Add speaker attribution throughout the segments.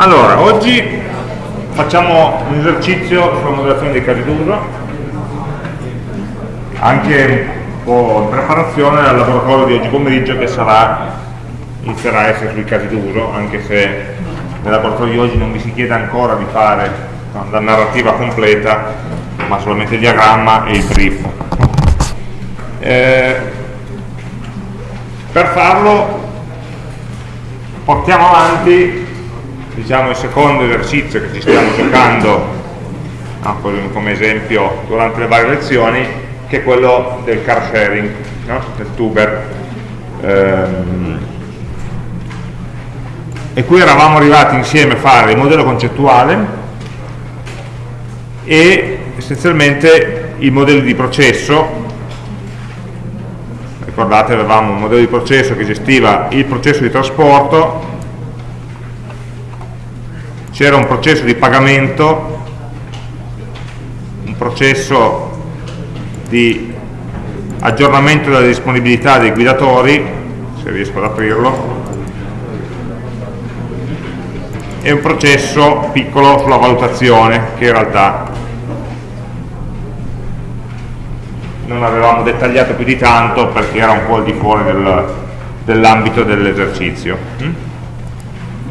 Speaker 1: Allora, oggi facciamo un esercizio sulla modellazione dei casi d'uso, anche un po' in preparazione al laboratorio di oggi pomeriggio che sarà, inizierà a essere sui casi d'uso, anche se nel laboratorio di oggi non vi si chiede ancora di fare la narrativa completa, ma solamente il diagramma e il brief. Eh, per farlo portiamo avanti diciamo, il secondo esercizio che ci stiamo giocando no, come esempio durante le varie lezioni che è quello del car sharing no? del tuber ehm, e qui eravamo arrivati insieme a fare il modello concettuale e essenzialmente i modelli di processo ricordate avevamo un modello di processo che gestiva il processo di trasporto c'era un processo di pagamento un processo di aggiornamento della disponibilità dei guidatori se riesco ad aprirlo e un processo piccolo sulla valutazione che in realtà non avevamo dettagliato più di tanto perché era un po' al di fuori del, dell'ambito dell'esercizio.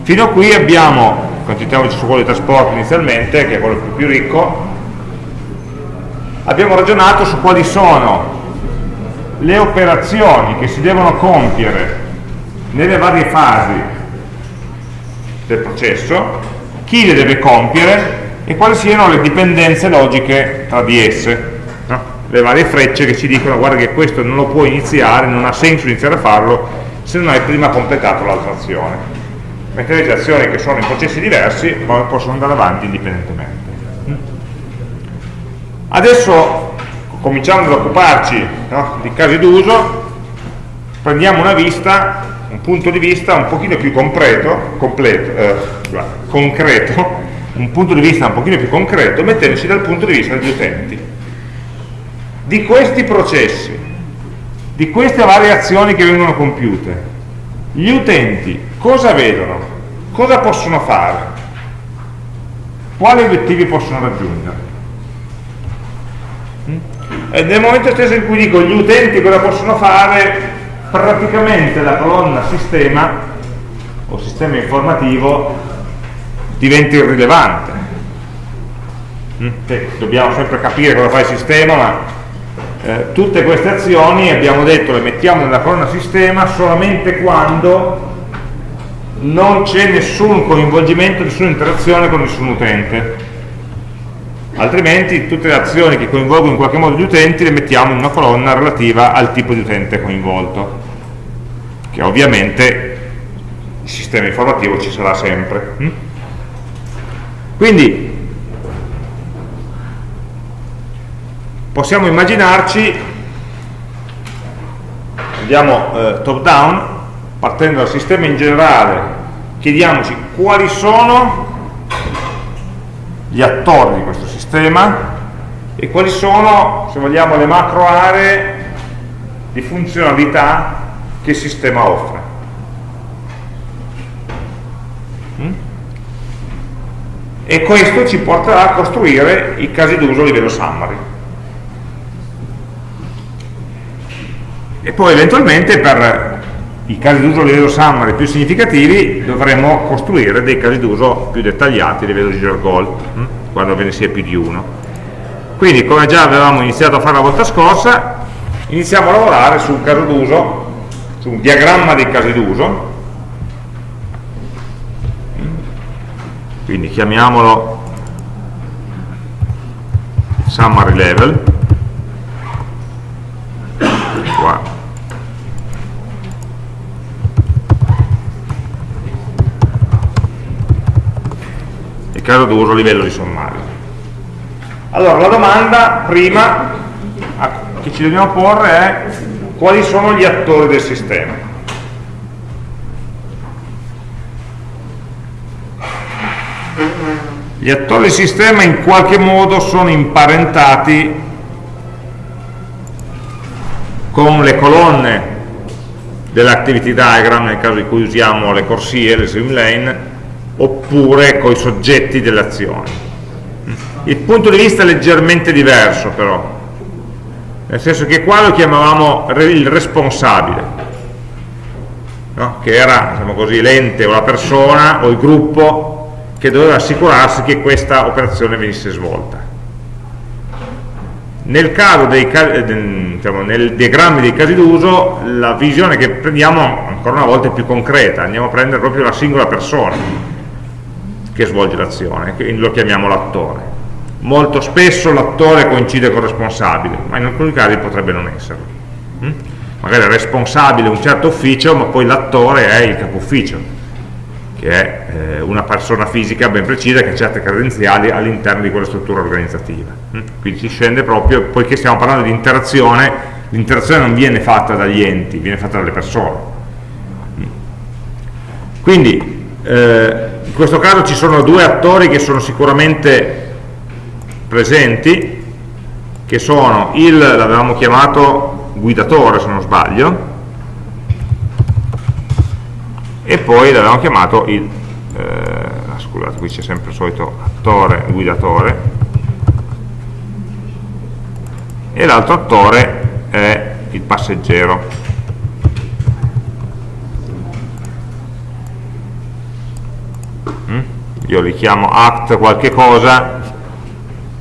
Speaker 1: Fino a qui abbiamo, concentriamoci su quello di trasporto inizialmente, che è quello più, più ricco, abbiamo ragionato su quali sono le operazioni che si devono compiere nelle varie fasi del processo, chi le deve compiere e quali siano le dipendenze logiche tra di esse le varie frecce che ci dicono guarda che questo non lo puoi iniziare, non ha senso iniziare a farlo se non hai prima completato l'altra azione. Mentre le azioni che sono in processi diversi possono andare avanti indipendentemente. Adesso, cominciando ad occuparci no, di casi d'uso, prendiamo una vista, un punto di vista un pochino più completo, completo eh, concreto, un punto di vista un pochino più concreto, mettendoci dal punto di vista degli utenti di questi processi, di queste variazioni che vengono compiute, gli utenti cosa vedono? Cosa possono fare? Quali obiettivi possono raggiungere? Mm? E nel momento stesso in cui dico gli utenti cosa possono fare, praticamente la colonna sistema o sistema informativo diventa irrilevante. Mm? dobbiamo sempre capire cosa fa il sistema, ma eh, tutte queste azioni abbiamo detto le mettiamo nella colonna sistema solamente quando non c'è nessun coinvolgimento, nessuna interazione con nessun utente altrimenti tutte le azioni che coinvolgono in qualche modo gli utenti le mettiamo in una colonna relativa al tipo di utente coinvolto che ovviamente il sistema informativo ci sarà sempre hm? quindi possiamo immaginarci andiamo eh, top down partendo dal sistema in generale chiediamoci quali sono gli attori di questo sistema e quali sono se vogliamo le macro aree di funzionalità che il sistema offre mm? e questo ci porterà a costruire i casi d'uso a livello summary e poi eventualmente per i casi d'uso a livello summary più significativi dovremo costruire dei casi d'uso più dettagliati a livello di goal hm? quando ve ne sia più di uno. Quindi come già avevamo iniziato a fare la volta scorsa iniziamo a lavorare su un caso d'uso su un diagramma dei casi d'uso. Quindi chiamiamolo summary level. Qua caso d'uso livello di sommario. Allora, la domanda prima che ci dobbiamo porre è quali sono gli attori del sistema. Gli attori del sistema in qualche modo sono imparentati con le colonne dell'activity diagram nel caso in cui usiamo le corsie, le swim lane, oppure con i soggetti delle azioni. Il punto di vista è leggermente diverso però, nel senso che qua lo chiamavamo il responsabile, no? che era diciamo l'ente o la persona o il gruppo che doveva assicurarsi che questa operazione venisse svolta. Nel caso dei, diciamo, nel diagrammi dei casi d'uso la visione che prendiamo ancora una volta è più concreta, andiamo a prendere proprio la singola persona che svolge l'azione, lo chiamiamo l'attore. Molto spesso l'attore coincide con il responsabile, ma in alcuni casi potrebbe non esserlo. Mm? Magari è responsabile un certo ufficio, ma poi l'attore è il capo ufficio che è eh, una persona fisica ben precisa che ha certe credenziali all'interno di quella struttura organizzativa. Mm? Quindi si scende proprio, poiché stiamo parlando di interazione, l'interazione non viene fatta dagli enti, viene fatta dalle persone. Mm? Quindi eh, questo caso ci sono due attori che sono sicuramente presenti, che sono il, l'avevamo chiamato guidatore se non sbaglio, e poi l'abbiamo chiamato il eh, scusate qui c'è sempre il solito attore guidatore e l'altro attore è il passeggero io li chiamo act qualche cosa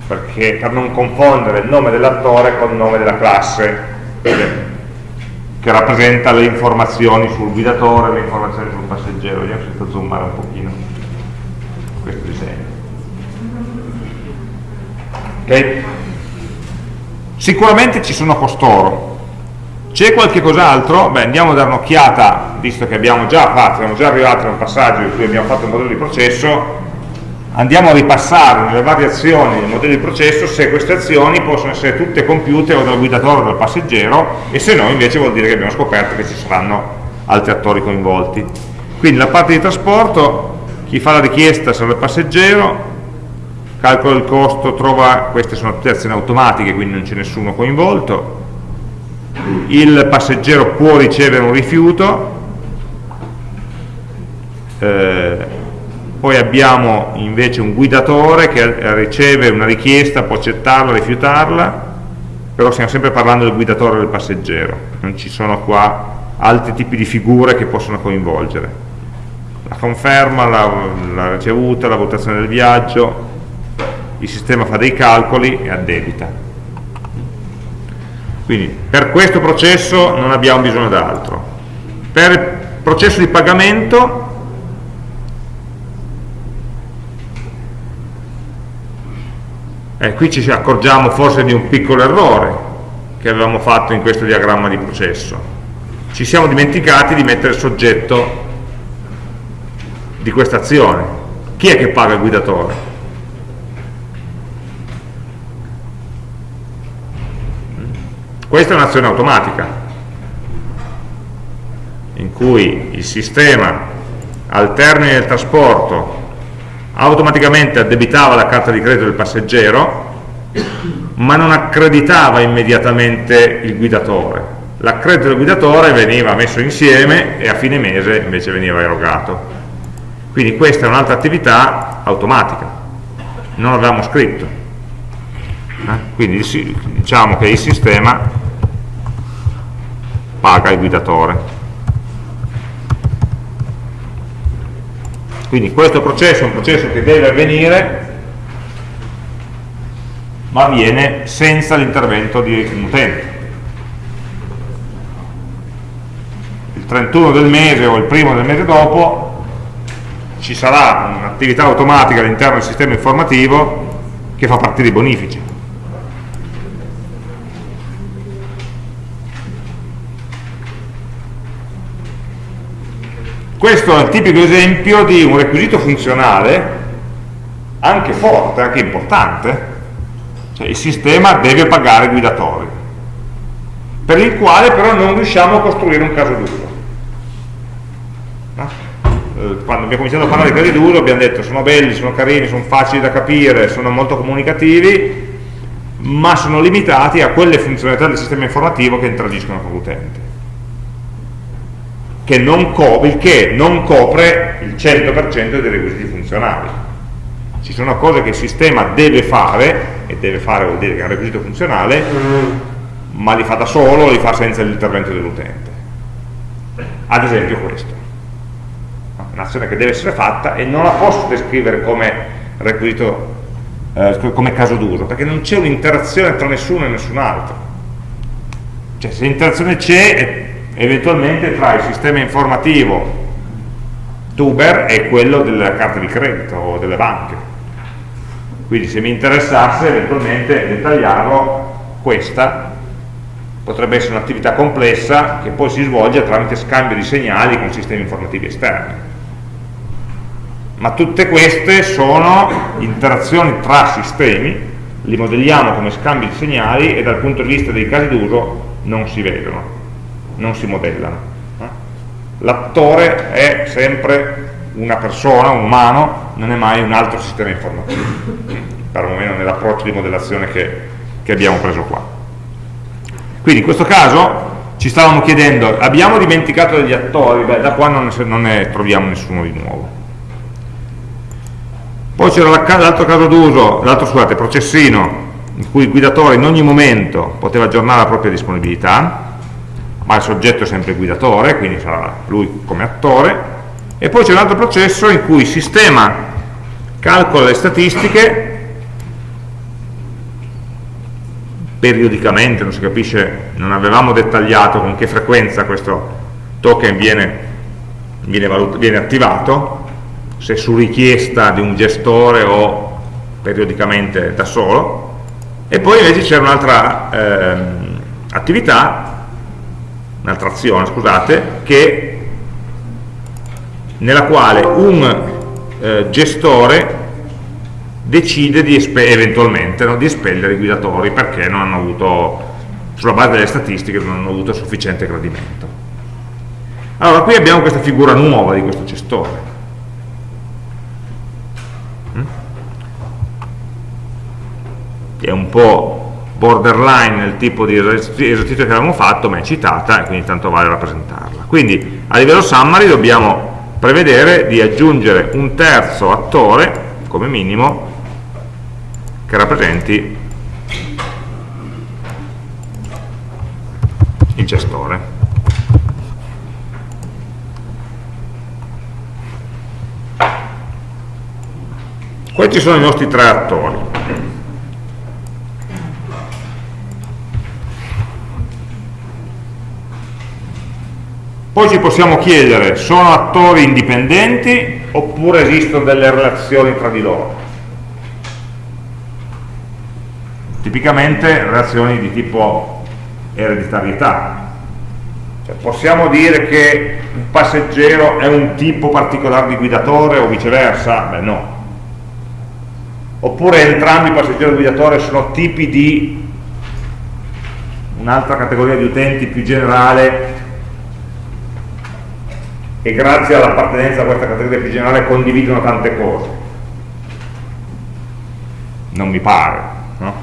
Speaker 1: perché per non confondere il nome dell'attore con il nome della classe che rappresenta le informazioni sul guidatore, le informazioni sul passeggero. Vediamo se sto zoomare un pochino questo disegno. Okay. Sicuramente ci sono costoro. C'è qualche cos'altro? Beh, andiamo a dare un'occhiata, visto che abbiamo già fatto, siamo già arrivati a un passaggio in cui abbiamo fatto un modello di processo, andiamo a ripassare nelle varie azioni del modello di processo se queste azioni possono essere tutte compiute o dal guidatore o dal passeggero e se no invece vuol dire che abbiamo scoperto che ci saranno altri attori coinvolti. Quindi la parte di trasporto, chi fa la richiesta sarà il passeggero, calcola il costo, trova, queste sono tutte azioni automatiche quindi non c'è nessuno coinvolto, il passeggero può ricevere un rifiuto, eh, poi abbiamo invece un guidatore che riceve una richiesta, può accettarla, rifiutarla, però stiamo sempre parlando del guidatore e del passeggero, non ci sono qua altri tipi di figure che possono coinvolgere. La conferma, la, la ricevuta, la valutazione del viaggio, il sistema fa dei calcoli e addebita. Quindi per questo processo non abbiamo bisogno d'altro. Per il processo di pagamento Eh, qui ci accorgiamo forse di un piccolo errore che avevamo fatto in questo diagramma di processo. Ci siamo dimenticati di mettere il soggetto di questa azione. Chi è che paga il guidatore? Questa è un'azione automatica in cui il sistema al termine del trasporto automaticamente addebitava la carta di credito del passeggero ma non accreditava immediatamente il guidatore. L'accredito del guidatore veniva messo insieme e a fine mese invece veniva erogato. Quindi questa è un'altra attività automatica. Non l'avevamo scritto eh? quindi diciamo che il sistema paga il guidatore Quindi questo processo è un processo che deve avvenire ma avviene senza l'intervento di un utente. Il 31 del mese o il primo del mese dopo ci sarà un'attività automatica all'interno del sistema informativo che fa partire i bonifici. Questo è il tipico esempio di un requisito funzionale anche forte, anche importante, cioè il sistema deve pagare i guidatori, per il quale però non riusciamo a costruire un caso d'uso. Eh, quando abbiamo cominciato a parlare di casi d'uso abbiamo detto sono belli, sono carini, sono facili da capire, sono molto comunicativi, ma sono limitati a quelle funzionalità del sistema informativo che interagiscono con l'utente che non, il che non copre il 100% dei requisiti funzionali. Ci sono cose che il sistema deve fare, e deve fare vuol dire che è un requisito funzionale, ma li fa da solo, li fa senza l'intervento dell'utente. Ad esempio questo. Un'azione che deve essere fatta e non la posso descrivere come requisito, eh, come caso d'uso, perché non c'è un'interazione tra nessuno e nessun altro. Cioè se l'interazione c'è eventualmente tra il sistema informativo tuber e quello della carta di credito o delle banche. Quindi se mi interessasse eventualmente dettagliarlo questa potrebbe essere un'attività complessa che poi si svolge tramite scambio di segnali con sistemi informativi esterni. Ma tutte queste sono interazioni tra sistemi li modelliamo come scambi di segnali e dal punto di vista dei casi d'uso non si vedono non si modellano. L'attore è sempre una persona, un umano, non è mai un altro sistema informativo, perlomeno nell'approccio di modellazione che, che abbiamo preso qua. Quindi in questo caso ci stavamo chiedendo, abbiamo dimenticato degli attori, beh, da qua non ne, non ne troviamo nessuno di nuovo. Poi c'era l'altro caso d'uso, l'altro scusate, processino, in cui il guidatore in ogni momento poteva aggiornare la propria disponibilità, ma il soggetto è sempre guidatore, quindi sarà lui come attore, e poi c'è un altro processo in cui il sistema calcola le statistiche periodicamente, non si capisce, non avevamo dettagliato con che frequenza questo token viene, viene, viene attivato, se su richiesta di un gestore o periodicamente da solo, e poi invece c'è un'altra eh, attività un'altra azione, scusate, che, nella quale un eh, gestore decide di eventualmente no, di espellere i guidatori perché non hanno avuto, sulla base delle statistiche, non hanno avuto sufficiente gradimento. Allora, qui abbiamo questa figura nuova di questo gestore. Mm? È un po' borderline nel tipo di esercizio che avevamo fatto, ma è citata e quindi tanto vale rappresentarla. Quindi a livello summary dobbiamo prevedere di aggiungere un terzo attore, come minimo, che rappresenti il gestore. Questi sono i nostri tre attori. Poi ci possiamo chiedere, sono attori indipendenti oppure esistono delle relazioni tra di loro? Tipicamente relazioni di tipo ereditarietà. Cioè, possiamo dire che un passeggero è un tipo particolare di guidatore o viceversa? Beh no. Oppure entrambi passeggero e guidatore sono tipi di un'altra categoria di utenti più generale che grazie all'appartenenza a questa categoria più generale condividono tante cose non mi pare no?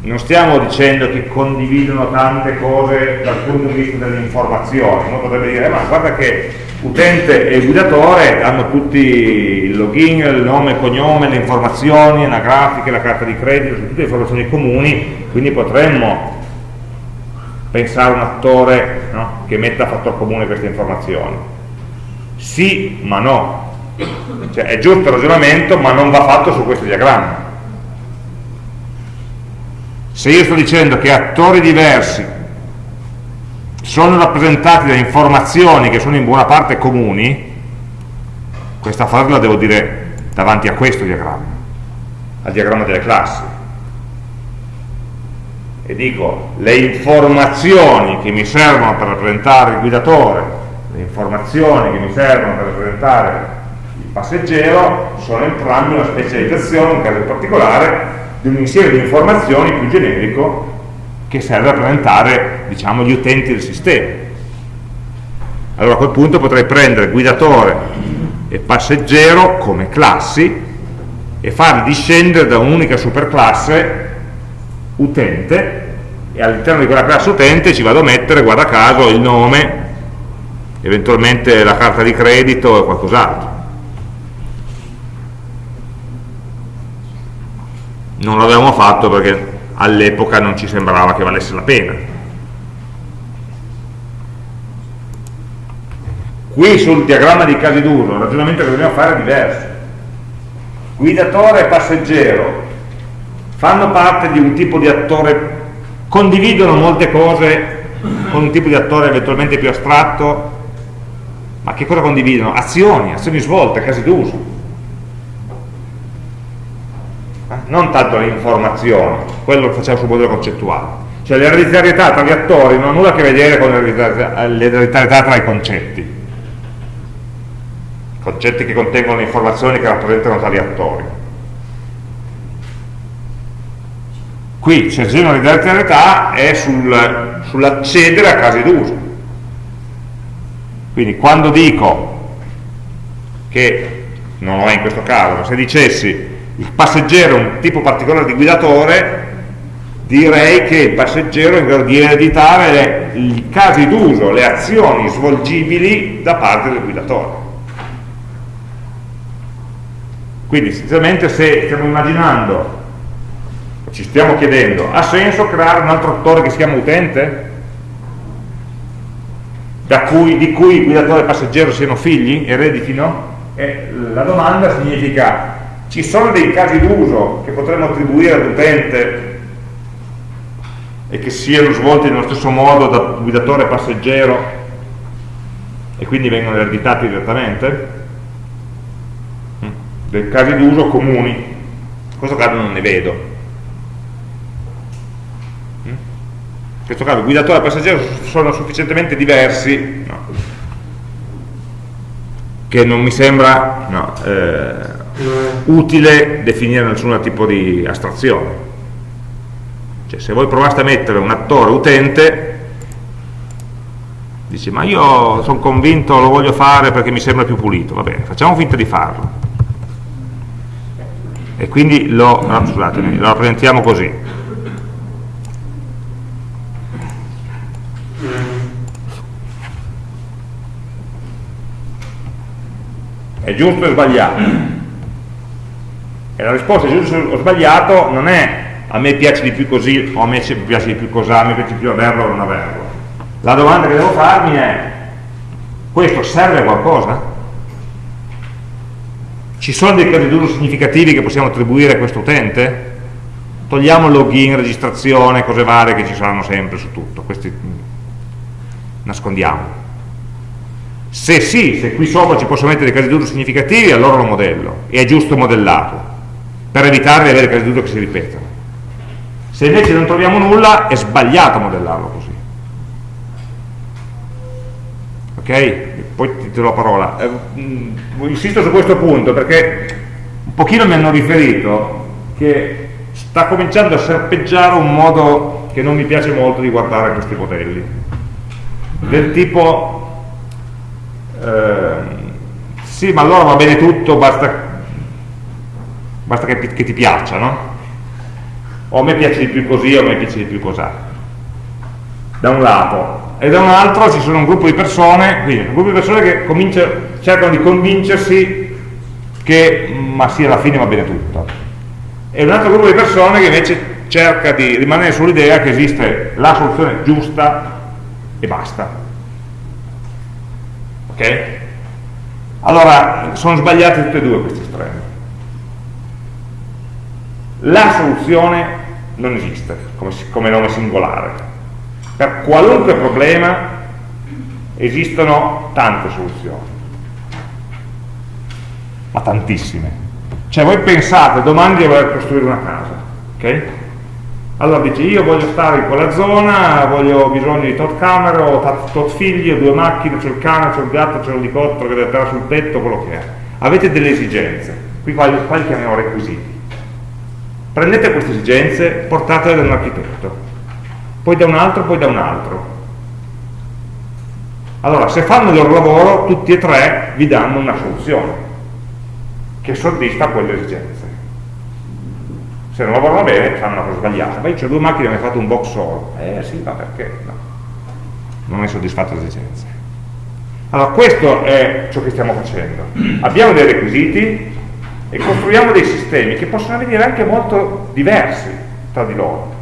Speaker 1: non stiamo dicendo che condividono tante cose dal punto di vista dell'informazione uno potrebbe dire eh, ma guarda che utente e guidatore hanno tutti il login, il nome, il cognome, le informazioni, anagrafiche, la carta di credito, tutte informazioni comuni quindi potremmo pensare un attore no, che metta a fattor comune queste informazioni. Sì ma no. Cioè è giusto il ragionamento ma non va fatto su questo diagramma. Se io sto dicendo che attori diversi sono rappresentati da informazioni che sono in buona parte comuni questa frase la devo dire davanti a questo diagramma al diagramma delle classi e dico le informazioni che mi servono per rappresentare il guidatore, le informazioni che mi servono per rappresentare il passeggero sono entrambe una specializzazione, in caso particolare, di un insieme di informazioni più generico che serve a rappresentare diciamo, gli utenti del sistema. Allora a quel punto potrei prendere guidatore e passeggero come classi e farli discendere da un'unica superclasse utente e all'interno di quella classe utente ci vado a mettere, guarda caso, il nome, eventualmente la carta di credito e qualcos'altro. Non l'avevamo fatto perché all'epoca non ci sembrava che valesse la pena. Qui sul diagramma di casi d'uso il ragionamento che dobbiamo fare è diverso. Guidatore e passeggero fanno parte di un tipo di attore, condividono molte cose con un tipo di attore eventualmente più astratto, ma che cosa condividono? Azioni, azioni svolte, casi d'uso non tanto le informazioni, quello lo facciamo sul modello concettuale. Cioè l'ereditarietà tra gli attori non ha nulla a che vedere con l'ereditarietà tra i concetti. Concetti che contengono informazioni che rappresentano tali attori. Qui c'è il l'ereditarietà è sul, sull'accedere a casi d'uso. Quindi quando dico che, non lo è in questo caso, ma se dicessi il passeggero è un tipo particolare di guidatore, direi che il passeggero è in grado di ereditare le, i casi d'uso, le azioni svolgibili da parte del guidatore. Quindi essenzialmente se stiamo immaginando, ci stiamo chiedendo, ha senso creare un altro attore che si chiama utente? Cui, di cui guidatore e passeggero siano figli, ereditino? E la domanda significa ci sono dei casi d'uso che potremmo attribuire all'utente e che siano svolti nello stesso modo da guidatore e passeggero e quindi vengono ereditati direttamente? Mm. Dei casi d'uso comuni. In questo caso non ne vedo. In questo caso guidatore e passeggero sono sufficientemente diversi no, che non mi sembra no, eh, utile definire nessun tipo di astrazione. Cioè se voi provaste a mettere un attore utente dici ma io sono convinto lo voglio fare perché mi sembra più pulito. Va bene, facciamo finta di farlo. E quindi lo, no, lo rappresentiamo così è giusto o sbagliato? E la risposta giusto o sbagliato non è a me piace di più così o a me piace di più cos'ha, a me piace più averlo o non averlo. La domanda che devo farmi è questo serve a qualcosa? Ci sono dei casi d'uso significativi che possiamo attribuire a questo utente? Togliamo login, registrazione, cose varie che ci saranno sempre su tutto, questi nascondiamo. Se sì, se qui sopra ci posso mettere casi d'uso significativi, allora lo modello, e è giusto modellarlo per evitare di avere casi d'uso che si ripetono. Se invece non troviamo nulla, è sbagliato modellarlo così. Ok? Poi ti do la parola. Eh, mm, insisto su questo punto perché un pochino mi hanno riferito che sta cominciando a serpeggiare un modo che non mi piace molto di guardare questi modelli. Del tipo, eh, sì, ma allora va bene tutto, basta basta che, che ti piaccia, no? O a me piace di più così o a me piace di più cos'ha. Da un lato. E da un altro ci sono un gruppo di persone, quindi un gruppo di persone che cercano di convincersi che ma sì, alla fine va bene tutto. E un altro gruppo di persone che invece cerca di rimanere sull'idea che esiste la soluzione giusta e basta. Ok? Allora, sono sbagliati tutti e due questi estremi la soluzione non esiste come, come nome singolare. Per qualunque problema esistono tante soluzioni, ma tantissime. Cioè voi pensate domani di voler costruire una casa, ok? Allora dici io voglio stare in quella zona, voglio, ho bisogno di tot camere, ho tot figli, ho due macchine, c'è il cane, c'è il gatto, c'è l'elicottero che deve stare sul tetto, quello che è. Avete delle esigenze, qui qua, qua li chiamiamo requisiti prendete queste esigenze, portatele da un architetto, poi da un altro, poi da un altro. Allora, se fanno il loro lavoro, tutti e tre vi danno una soluzione che soddisfa quelle esigenze. Se non lavorano bene fanno una cosa sbagliata. Ma io ho due macchine e mi hai fatto un box solo. Eh sì. Ma perché? No. Non hai soddisfatto le esigenze. Allora questo è ciò che stiamo facendo. Abbiamo dei requisiti e costruiamo dei sistemi che possono venire anche molto diversi tra di loro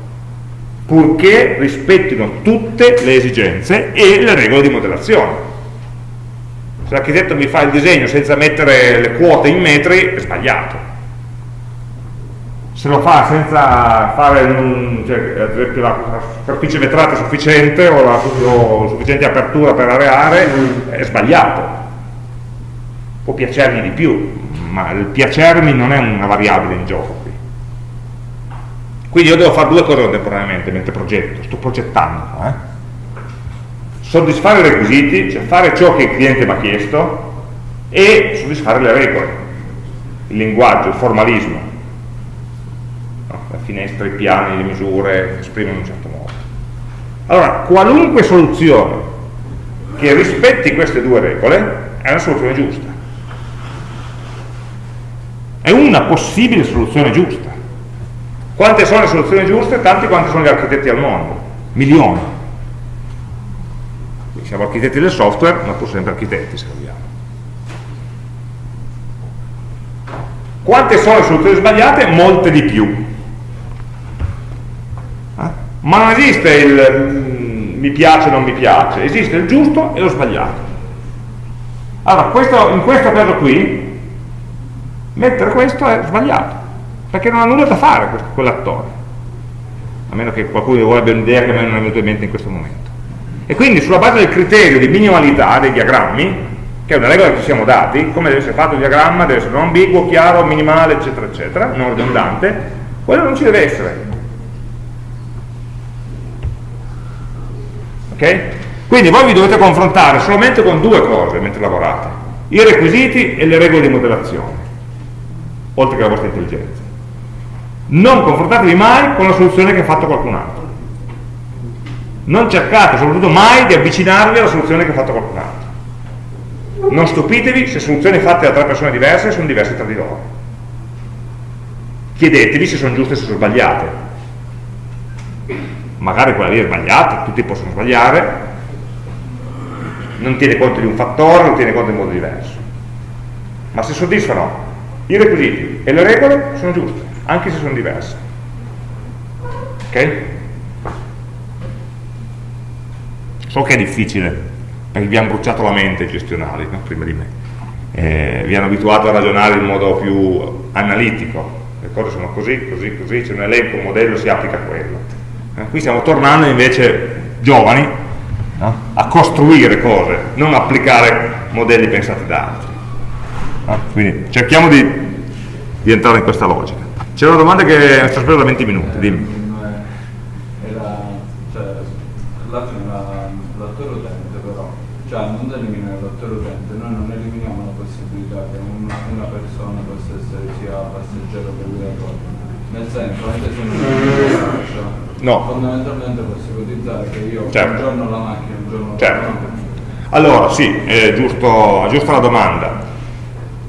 Speaker 1: purché rispettino tutte le esigenze e le regole di modellazione se l'architetto mi fa il disegno senza mettere le quote in metri è sbagliato se lo fa senza fare un, cioè, ad esempio la superficie vetrata sufficiente o la o sufficiente apertura per areare è sbagliato. Può piacermi di più ma il piacermi non è una variabile in gioco qui. Quindi io devo fare due cose contemporaneamente mentre progetto, sto progettando eh? soddisfare i requisiti cioè fare ciò che il cliente mi ha chiesto e soddisfare le regole il linguaggio, il formalismo finestre, piani, le misure esprimono in un certo modo. Allora, qualunque soluzione che rispetti queste due regole è una soluzione giusta. È una possibile soluzione giusta. Quante sono le soluzioni giuste? Tanti quanti sono gli architetti al mondo. Milioni. siamo architetti del software, ma pur sempre architetti se vogliamo. Quante sono le soluzioni sbagliate? Molte di più ma non esiste il mm, mi piace o non mi piace, esiste il giusto e lo sbagliato. Allora, questo, in questo caso qui, mettere questo è sbagliato, perché non ha nulla da fare quell'attore, a meno che qualcuno di voi abbia un'idea che a me non è venuta in mente in questo momento. E quindi sulla base del criterio di minimalità dei diagrammi, che è una regola che ci siamo dati, come deve essere fatto il diagramma, deve essere non ambiguo, chiaro, minimale, eccetera, eccetera, non ridondante, quello non ci deve essere, ok? Quindi voi vi dovete confrontare solamente con due cose mentre lavorate, i requisiti e le regole di modellazione, oltre che la vostra intelligenza. Non confrontatevi mai con la soluzione che ha fatto qualcun altro. Non cercate soprattutto mai di avvicinarvi alla soluzione che ha fatto qualcun altro. Non stupitevi se soluzioni fatte da tre persone diverse sono diverse tra di loro. Chiedetevi se sono giuste e se sono sbagliate magari quella lì è sbagliata, tutti possono sbagliare, non tiene conto di un fattore, non tiene conto in modo diverso. Ma se soddisfano i requisiti e le regole sono giuste, anche se sono diverse. Ok? So che è difficile, perché vi hanno bruciato la mente i gestionali no? prima di me. Eh, vi hanno abituato a ragionare in modo più analitico, le cose sono così, così, così, c'è un elenco, un modello, si applica a quello qui stiamo tornando invece giovani no? a costruire cose, non applicare modelli pensati da altri. No? Quindi cerchiamo di, di, entrare in questa logica. C'è una domanda che è sospesa da 20 minuti, dimmi.
Speaker 2: l'attore utente però, cioè non eliminare l'attore utente, noi non eliminiamo la possibilità che una, una persona possa essere sia passeggero che guidatore. Nel senso, anche se non
Speaker 1: No.
Speaker 2: Fondamentalmente posso ipotizzare che io certo. un giorno la macchina, un giorno
Speaker 1: certo. la macchina. Allora, sì, è giusto, giusta la domanda.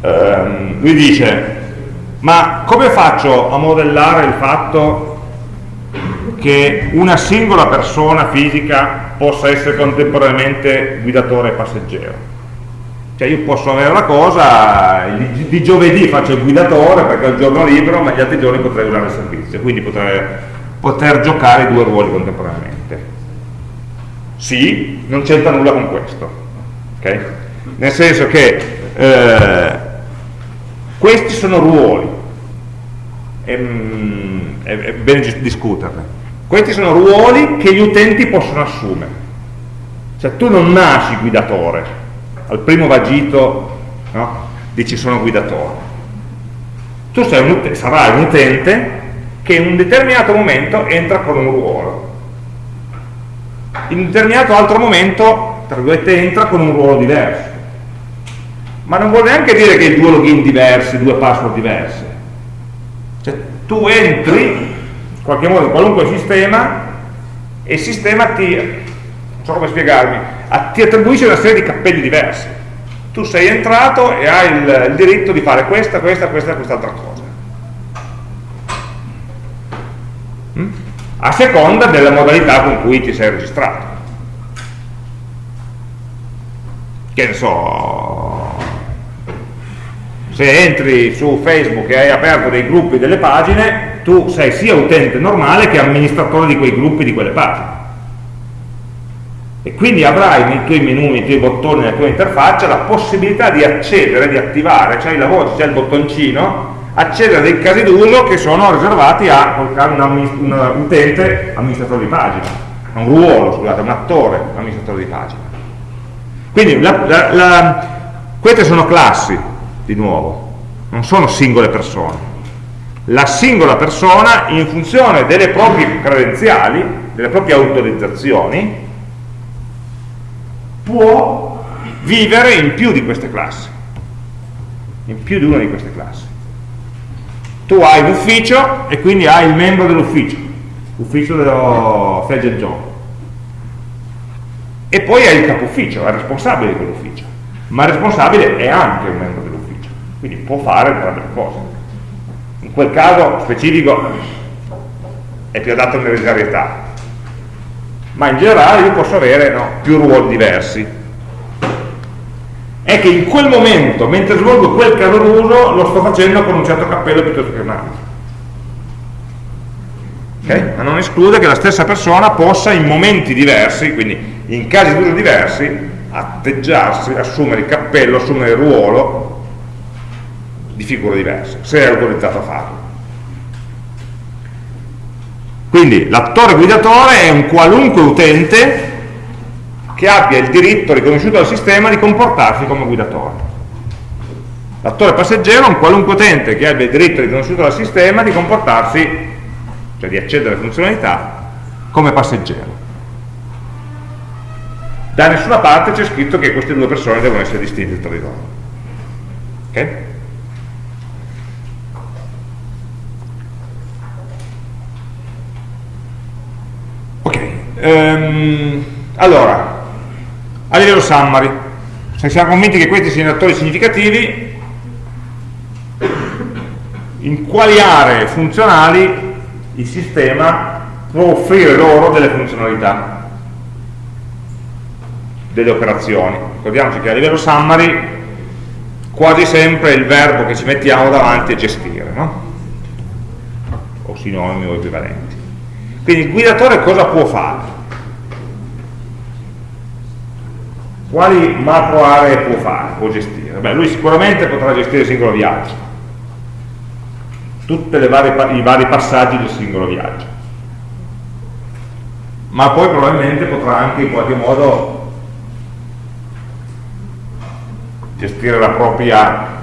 Speaker 1: Eh, lui dice, ma come faccio a modellare il fatto che una singola persona fisica possa essere contemporaneamente guidatore e passeggero? Cioè io posso avere la cosa, di giovedì faccio il guidatore perché ho il giorno libero, ma gli altri giorni potrei usare il servizio, quindi potrei poter giocare due ruoli contemporaneamente. Sì, non c'entra nulla con questo, okay? nel senso che eh, questi sono ruoli, è, mm, è, è bene discuterne, questi sono ruoli che gli utenti possono assumere, cioè tu non nasci guidatore, al primo vagito no? dici sono guidatore, tu un, sarai un utente che in un determinato momento entra con un ruolo. In un determinato altro momento tra virgolette entra con un ruolo diverso. Ma non vuol neanche dire che hai due login diversi, due password diverse cioè tu entri in qualche modo in qualunque sistema e il sistema ti non so come spiegarmi ti attribuisce una serie di cappelli diversi. Tu sei entrato e hai il, il diritto di fare questa, questa, questa e quest'altra cosa mm? A seconda della modalità con cui ti sei registrato. Che ne so, se entri su Facebook e hai aperto dei gruppi delle pagine, tu sei sia utente normale che amministratore di quei gruppi di quelle pagine. E quindi avrai nei tuoi menu, nei tuoi bottoni, nella tua interfaccia la possibilità di accedere, di attivare, cioè la voce, c'è il bottoncino, accedere a dei casi d'uso che sono riservati a un, utente amministratore di pagina, un ruolo, scusate, un attore amministratore di pagina. Quindi la, la, la, queste sono classi, di nuovo, non sono singole persone. La singola persona, in funzione delle proprie credenziali, delle proprie autorizzazioni, può vivere in più di queste classi, in più di una di queste classi tu hai l'ufficio e quindi hai il membro dell'ufficio, l'ufficio dello Fegel John. E poi hai il capo ufficio, è il responsabile di quell'ufficio, ma il responsabile è anche un membro dell'ufficio, quindi può fare entrambe le cose. In quel caso specifico è più adatto all'ereditarietà, ma in generale io posso avere no, più ruoli diversi è che in quel momento, mentre svolgo quel caso d'uso, lo sto facendo con un certo cappello piuttosto che un altro. Okay? Ma non esclude che la stessa persona possa in momenti diversi, quindi in casi d'uso diversi, atteggiarsi, assumere il cappello, assumere il ruolo di figure diverse, se è autorizzato a farlo. Quindi l'attore guidatore è un qualunque utente che abbia il diritto riconosciuto dal sistema di comportarsi come guidatore. L'attore passeggero è un qualunque utente che abbia il diritto riconosciuto dal sistema di comportarsi, cioè di accedere alle funzionalità, come passeggero. Da nessuna parte c'è scritto che queste due persone devono essere distinte tra di loro. Ok? Ok. Um, allora, a livello summary se siamo convinti che questi siano attori significativi in quali aree funzionali il sistema può offrire loro delle funzionalità delle operazioni ricordiamoci che a livello summary quasi sempre il verbo che ci mettiamo davanti è gestire no? o sinonimi o equivalenti quindi il guidatore cosa può fare? Quali macro aree può fare, può gestire? Beh, lui sicuramente potrà gestire il singolo viaggio, tutti i vari passaggi del singolo viaggio, ma poi probabilmente potrà anche in qualche modo gestire la propria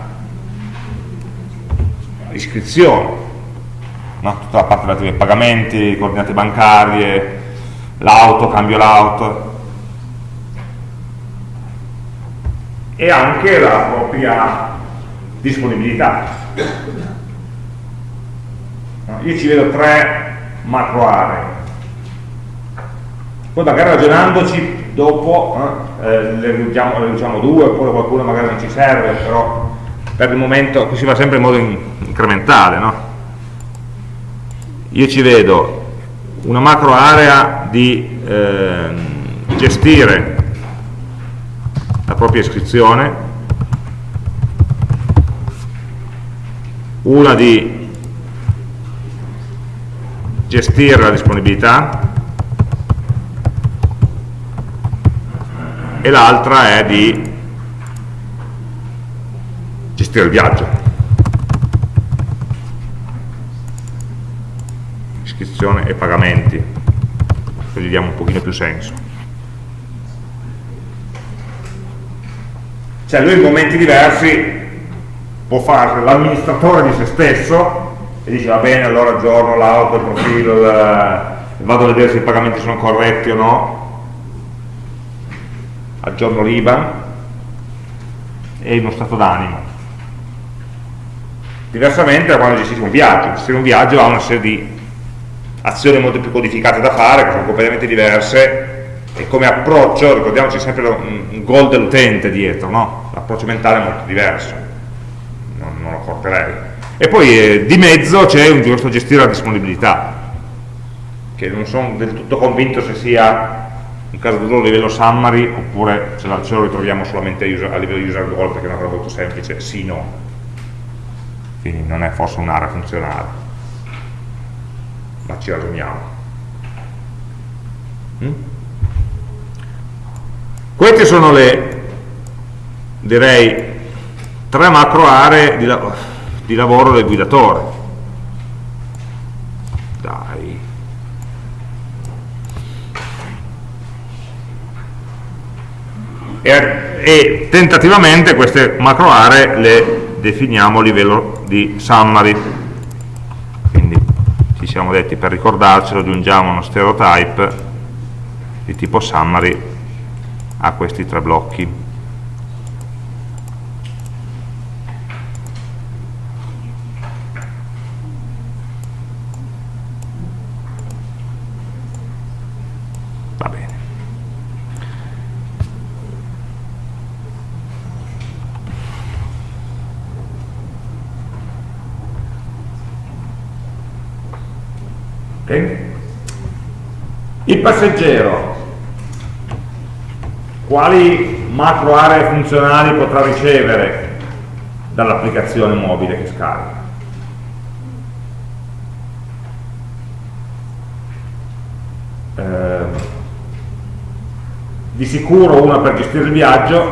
Speaker 1: iscrizione, no? tutta la parte relativa ai pagamenti, coordinate bancarie, l'auto, cambio l'auto, e anche la propria disponibilità. Io ci vedo tre macro aree. Poi magari ragionandoci dopo eh, eh, le, riduciamo, le riduciamo due, oppure qualcuno magari non ci serve, però per il momento qui si va sempre in modo incrementale. No? Io ci vedo una macro area di eh, gestire propria iscrizione, una di gestire la disponibilità e l'altra è di gestire il viaggio. Iscrizione e pagamenti, così diamo un pochino più senso. Cioè lui in momenti diversi può fare l'amministratore di se stesso e dice va bene allora aggiorno l'auto, il profilo, il, vado a vedere se i pagamenti sono corretti o no, aggiorno l'IBAN e uno stato d'animo. Diversamente da quando gestisce un viaggio, gestire un viaggio ha una serie di azioni molto più codificate da fare, che sono completamente diverse e come approccio, ricordiamoci sempre un goal dell'utente dietro, no? l'approccio mentale è molto diverso, non, non lo porterei. E poi eh, di mezzo c'è un giusto gestire la disponibilità. che non sono del tutto convinto se sia un caso d'uso a livello summary oppure se, ce lo ritroviamo solamente a, user, a livello user goal perché è una cosa molto semplice, sì no quindi non è forse un'area funzionale ma ci ragioniamo mm? Queste sono le direi tre macro aree di, la di lavoro del guidatore. Dai. E, e tentativamente queste macro aree le definiamo a livello di summary. Quindi ci siamo detti per ricordarcelo aggiungiamo uno stereotype di tipo summary a questi tre blocchi. Il passeggero, quali macro aree funzionali potrà ricevere dall'applicazione mobile che scarica? Eh, di sicuro una per gestire il viaggio,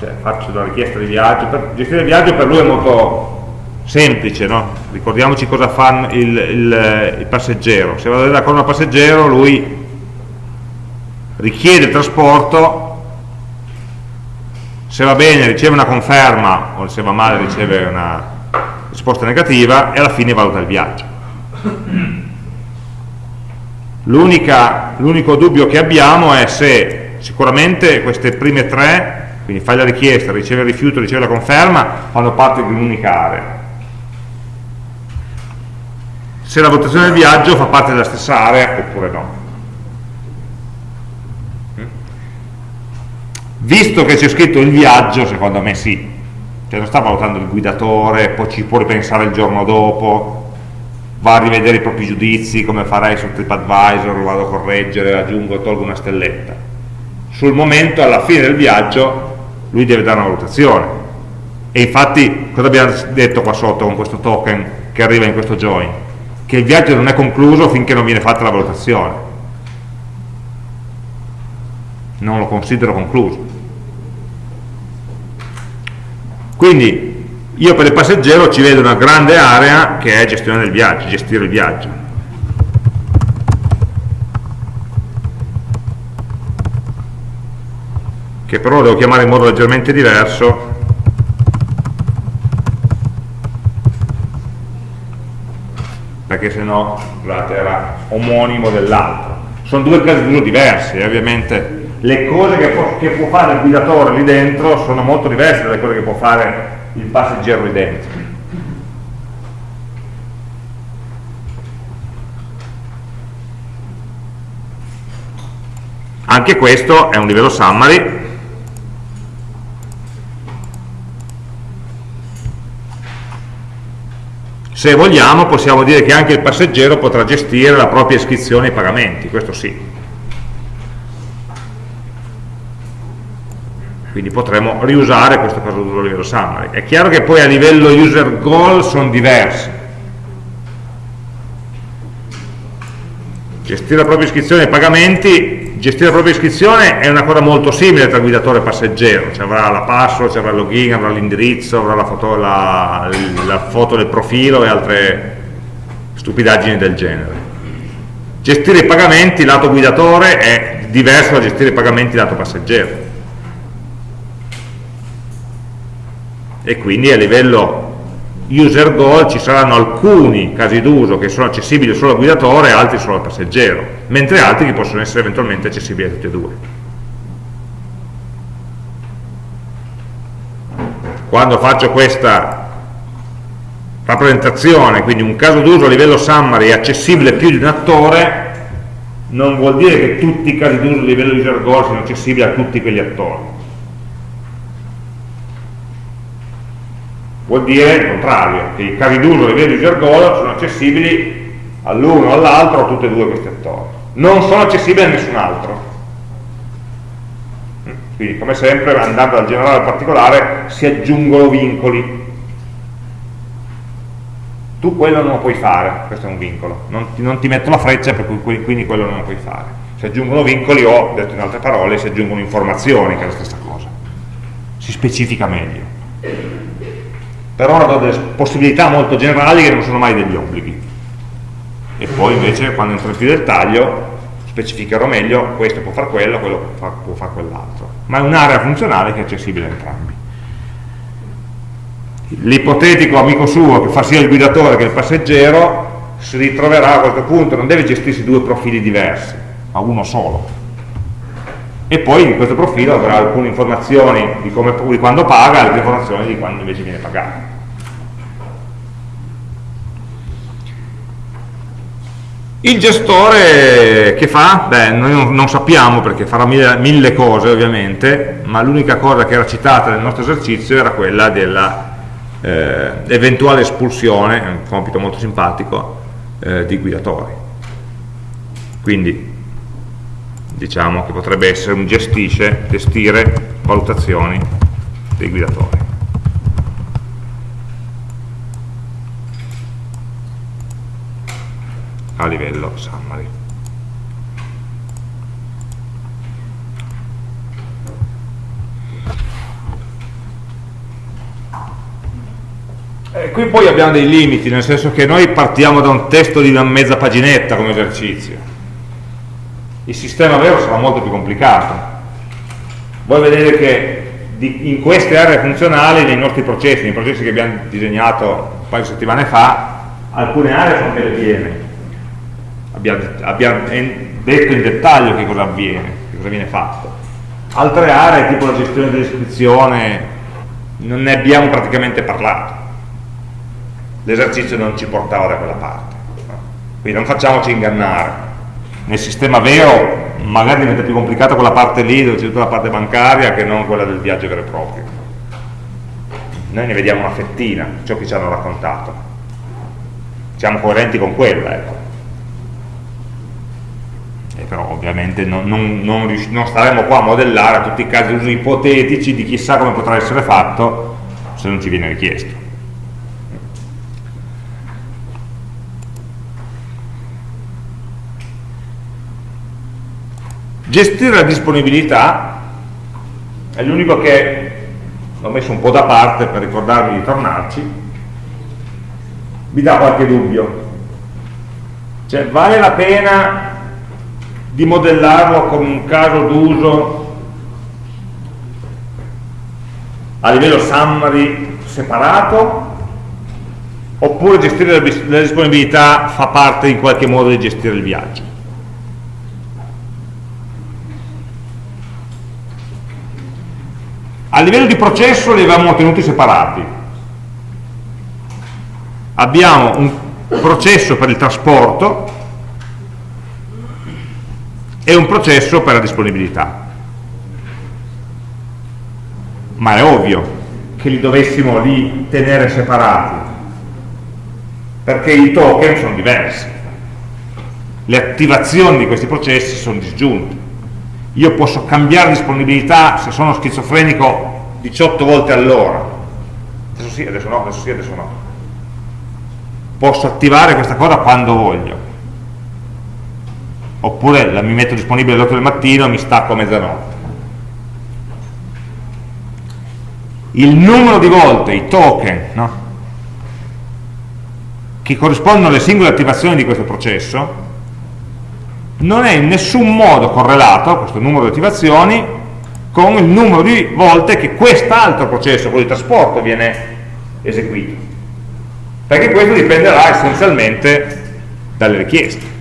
Speaker 1: cioè faccio la richiesta di viaggio, per gestire il viaggio per lui è molto semplice, no? ricordiamoci cosa fa il, il, il passeggero, se vado da con un passeggero lui richiede trasporto, se va bene riceve una conferma o se va male riceve una risposta negativa e alla fine valuta il viaggio. L'unico dubbio che abbiamo è se sicuramente queste prime tre, quindi fai la richiesta, riceve il rifiuto, riceve la conferma, fanno parte di un'unica area se la valutazione del viaggio fa parte della stessa area oppure no. Visto che c'è scritto il viaggio, secondo me sì, cioè non sta valutando il guidatore, poi ci può ripensare il giorno dopo, va a rivedere i propri giudizi, come farei su TripAdvisor, lo vado a correggere, aggiungo, tolgo una stelletta. Sul momento, alla fine del viaggio, lui deve dare una valutazione. E infatti, cosa abbiamo detto qua sotto con questo token che arriva in questo join? che il viaggio non è concluso finché non viene fatta la valutazione non lo considero concluso quindi io per il passeggero ci vedo una grande area che è gestione del viaggio, gestire il viaggio. Che però devo chiamare in modo leggermente diverso. Perché se no era omonimo dell'altro. Sono due casi d'uso diversi, eh, ovviamente le cose che può, che può, fare il guidatore lì dentro sono molto diverse dalle cose che può fare il passeggero lì dentro. Anche questo è un livello summary Se vogliamo possiamo dire che anche il passeggero potrà gestire la propria iscrizione ai pagamenti, questo sì. Quindi potremmo riusare questo d'uso a livello summary. È chiaro che poi a livello user goal sono diversi. Gestire la propria iscrizione ai pagamenti gestire la propria iscrizione è una cosa molto simile tra guidatore e passeggero, cioè avrà la password, avrà il login, avrà l'indirizzo, avrà la foto, la, la foto, del profilo e altre stupidaggini del genere. Gestire i pagamenti lato guidatore è diverso da gestire i pagamenti lato passeggero. E quindi a livello user goal ci saranno alcuni casi d'uso che sono accessibili solo al guidatore e altri solo al passeggero, mentre altri che possono essere eventualmente accessibili a tutti e due. Quando faccio questa rappresentazione, quindi un caso d'uso a livello summary è accessibile più di un attore, non vuol dire che tutti i casi d'uso a livello user goal siano accessibili a tutti quegli attori vuol dire il contrario, che i casi d'uso a livello user goal sono accessibili all'uno o all'altro a tutti e due questi attori. Non sono accessibili a nessun altro. Quindi come sempre andando dal generale al particolare si aggiungono vincoli. Tu quello non lo puoi fare, questo è un vincolo, non ti, non ti metto la freccia per cui quindi quello non lo puoi fare. Si aggiungono vincoli o, detto in altre parole, si aggiungono informazioni, che è la stessa cosa. Si specifica meglio. Per ora do delle possibilità molto generali che non sono mai degli obblighi. E poi invece quando entro più dettaglio specificherò meglio, questo può fare quello, quello può fare, fare quell'altro. Ma è un'area funzionale che è accessibile a entrambi. L'ipotetico amico suo che fa sia il guidatore che il passeggero si ritroverà a questo punto, non deve gestirsi due profili diversi, ma uno solo. E poi in questo profilo avrà alcune informazioni di, come, di quando paga, altre informazioni di quando invece viene pagato. Il gestore che fa? Beh, noi non, sappiamo perché farà mille, mille, cose ovviamente, ma l'unica cosa che era citata nel nostro esercizio era quella dell'eventuale eh, espulsione, un compito molto simpatico, eh, di guidatori. Quindi diciamo che potrebbe essere un gestisce, gestire valutazioni dei guidatori. A livello summary. E qui poi abbiamo dei limiti, nel senso che noi partiamo da un testo di una mezza paginetta come esercizio. Il sistema vero sarà molto più complicato. Voi vedete che in queste aree funzionali, nei nostri processi, nei processi che abbiamo disegnato un paio di settimane fa, alcune aree sono delle piene, abbiamo, abbiamo detto in dettaglio che cosa avviene, che cosa viene fatto. Altre aree, tipo la gestione dell'iscrizione, non ne abbiamo praticamente parlato. L'esercizio non ci portava da quella parte. Quindi non facciamoci ingannare. Nel sistema vero magari diventa più complicata quella parte lì, dove c'è tutta la parte bancaria, che non quella del viaggio vero e proprio. Noi ne vediamo una fettina, ciò che ci hanno raccontato. Siamo coerenti con quella, ecco eh, però ovviamente non, non, non, non, staremo qua a modellare tutti i casi usi ipotetici di chissà come potrà essere fatto se non ci viene richiesto. Gestire la disponibilità è l'unico che l'ho messo un po' da parte per ricordarvi di tornarci, vi dà qualche dubbio. Cioè vale la pena di modellarlo come un caso d'uso a livello summary separato oppure gestire la disponibilità fa parte in qualche modo di gestire il viaggio? A livello di processo li avevamo tenuti separati. Abbiamo un processo per il trasporto è un processo per la disponibilità. Ma è ovvio che li dovessimo lì tenere separati perché i token sono diversi. Le attivazioni di questi processi sono disgiunte. Io posso cambiare disponibilità se sono schizofrenico 18 volte all'ora. Adesso sì, adesso no, adesso sì, adesso no. Posso attivare questa cosa quando voglio oppure la mi metto disponibile alle 8 del mattino e mi stacco a mezzanotte. Il numero di volte, i token no? che corrispondono alle singole attivazioni di questo processo non è in nessun modo correlato questo numero di attivazioni con il numero di volte che quest'altro processo, quello di trasporto, viene eseguito. Perché questo dipenderà essenzialmente dalle richieste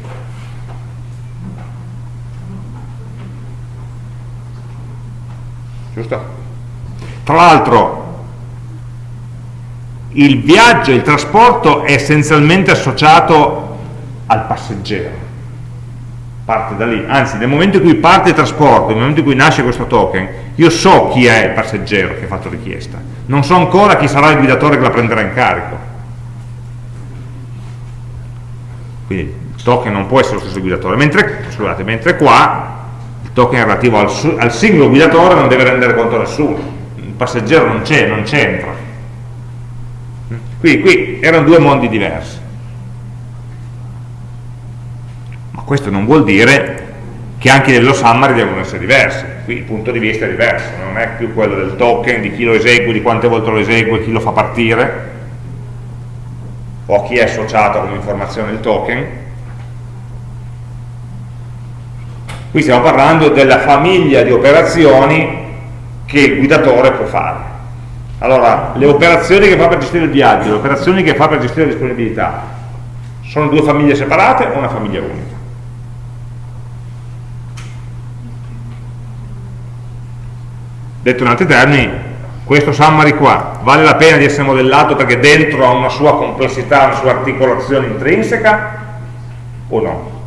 Speaker 1: giusto? Tra l'altro il viaggio, il trasporto è essenzialmente associato al passeggero. Parte da lì, anzi nel momento in cui parte il trasporto, nel momento in cui nasce questo token io so chi è il passeggero che ha fatto richiesta. Non so ancora chi sarà il guidatore che la prenderà in carico. Quindi il token non può essere lo stesso guidatore, mentre, scusate, mentre qua token relativo al, al singolo guidatore non deve rendere conto a nessuno, il passeggero non c'è, non c'entra. Qui, qui erano due mondi diversi. Ma questo non vuol dire che anche i livello summary devono essere diversi. Qui il punto di vista è diverso, non è più quello del token, di chi lo esegue, di quante volte lo esegue, chi lo fa partire, o chi è associato come informazione il token. Qui stiamo parlando della famiglia di operazioni che il guidatore può fare. Allora, le operazioni che fa per gestire il viaggio, le operazioni che fa per gestire la disponibilità, sono due famiglie separate o una famiglia unica? Detto in altri termini, questo summary qua vale la pena di essere modellato perché dentro ha una sua complessità, una sua articolazione intrinseca o no?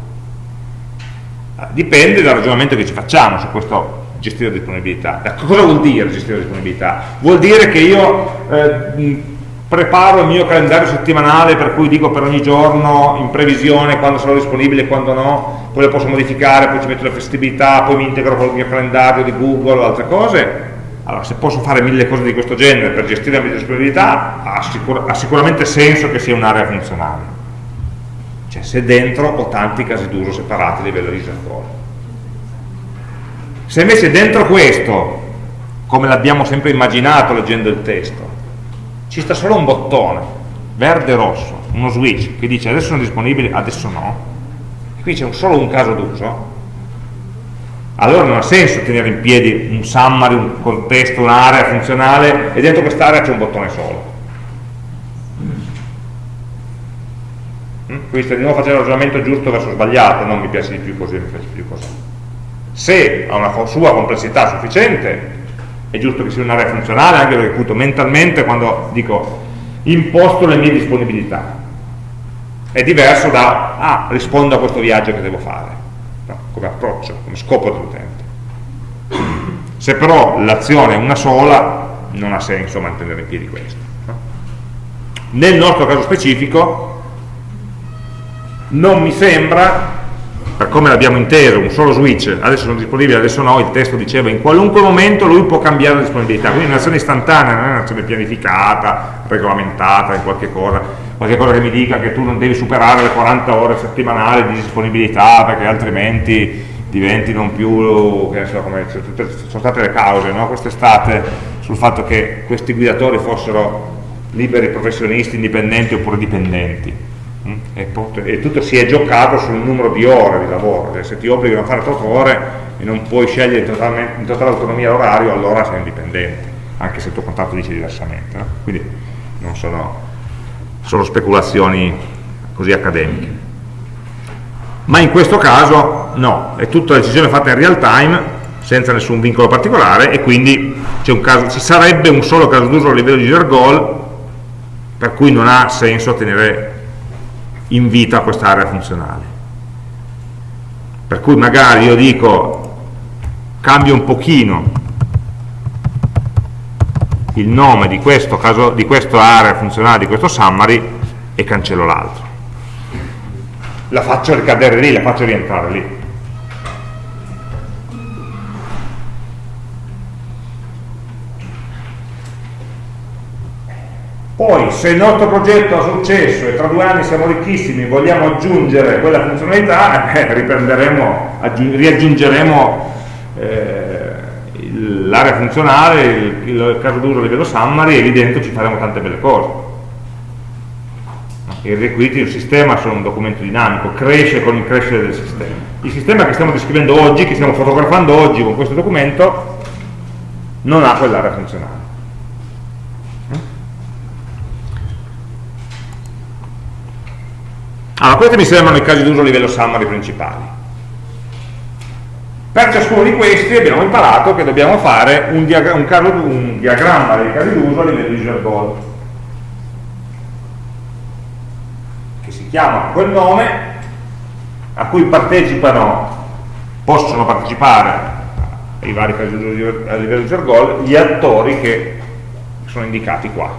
Speaker 1: Dipende dal ragionamento che ci facciamo su questo gestire la disponibilità. Cosa vuol dire gestire la disponibilità? Vuol dire che io eh, preparo il mio calendario settimanale per cui dico per ogni giorno in previsione quando sarò disponibile e quando no, poi lo posso modificare, poi ci metto le flessibilità, poi mi integro con il mio calendario di Google o altre cose. Allora, se posso fare mille cose di questo genere per gestire la mia disponibilità, ha, sicur ha sicuramente senso che sia un'area funzionale. Cioè, se dentro ho tanti casi d'uso separati a livello user code. Se invece dentro questo, come l'abbiamo sempre immaginato leggendo il testo, ci sta solo un bottone, verde e rosso, uno switch, che dice adesso sono disponibili, adesso no, e qui c'è solo un caso d'uso, allora non ha senso tenere in piedi un summary, un contesto, un'area funzionale e dentro quest'area c'è un bottone solo. Mm? Quindi sto di nuovo facendo il ragionamento giusto verso sbagliato, non mi piace di più così, mi piace di più così. Se ha una sua complessità sufficiente è giusto che sia un'area funzionale anche perché appunto mentalmente quando dico imposto le mie disponibilità. È diverso da ah, rispondo a questo viaggio che devo fare no, come approccio, come scopo dell'utente. Se però l'azione è una sola non ha senso mantenere in piedi questo no? nel nostro caso specifico non mi sembra per come l'abbiamo inteso, un solo switch, adesso sono disponibili, adesso no, il testo diceva in qualunque momento lui può cambiare la disponibilità, quindi è un'azione istantanea, non è un'azione pianificata, regolamentata in qualche cosa, qualche cosa che mi dica che tu non devi superare le 40 ore settimanali di disponibilità perché altrimenti diventi non più, che so, come, sono state le cause no? quest'estate sul fatto che questi guidatori fossero liberi professionisti, indipendenti oppure dipendenti? E, e, tutto si è giocato sul numero di ore di lavoro, cioè, se ti obbligano a fare 8 ore e non puoi scegliere in totale autonomia l'orario, allora sei indipendente, anche se il tuo contratto dice diversamente. No? Quindi non sono solo speculazioni così accademiche. Ma in questo caso no, è tutta decisione fatta in real time, senza nessun vincolo particolare, e quindi caso, ci sarebbe un solo caso d'uso a livello di user goal, per cui non ha senso tenere invita a quest'area funzionale. Per cui magari io dico cambio un pochino il nome di questo caso, di questa area funzionale, di questo summary e cancello l'altro. La faccio ricadere lì, la faccio rientrare lì. Poi, se il nostro progetto ha successo e tra due anni siamo ricchissimi, vogliamo aggiungere quella funzionalità, eh, riaggiungeremo eh, l'area funzionale, il, il caso d'uso a livello summary e lì dentro ci faremo tante belle cose. I requisiti del sistema sono un documento dinamico, cresce con il crescere del sistema. Il sistema che stiamo descrivendo oggi, che stiamo fotografando oggi con questo documento, non ha quell'area funzionale Allora, questi mi sembrano i casi d'uso a livello summary principali. Per ciascuno di questi abbiamo imparato che dobbiamo fare un, diagra un, caso, un diagramma dei casi d'uso a livello user goal, che si chiama quel nome, a cui partecipano, possono partecipare ai vari casi d'uso a livello user goal, gli attori che sono indicati qua,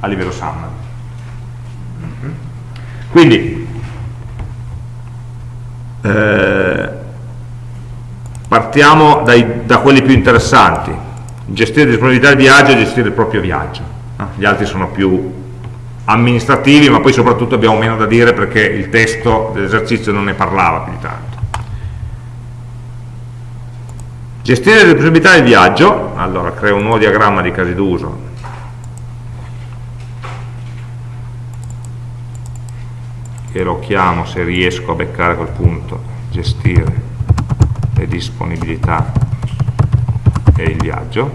Speaker 1: a livello summary. Quindi Eh, partiamo dai, da quelli più interessanti. Gestire disponibilità del viaggio e gestire il proprio viaggio. Gli altri sono più amministrativi, ma poi soprattutto abbiamo meno da dire perché il testo dell'esercizio non ne parlava più di tanto. Gestire le possibilità del viaggio, allora creo un nuovo diagramma di casi d'uso. Che lo chiamo, se riesco a beccare quel punto, gestire le disponibilità e il viaggio.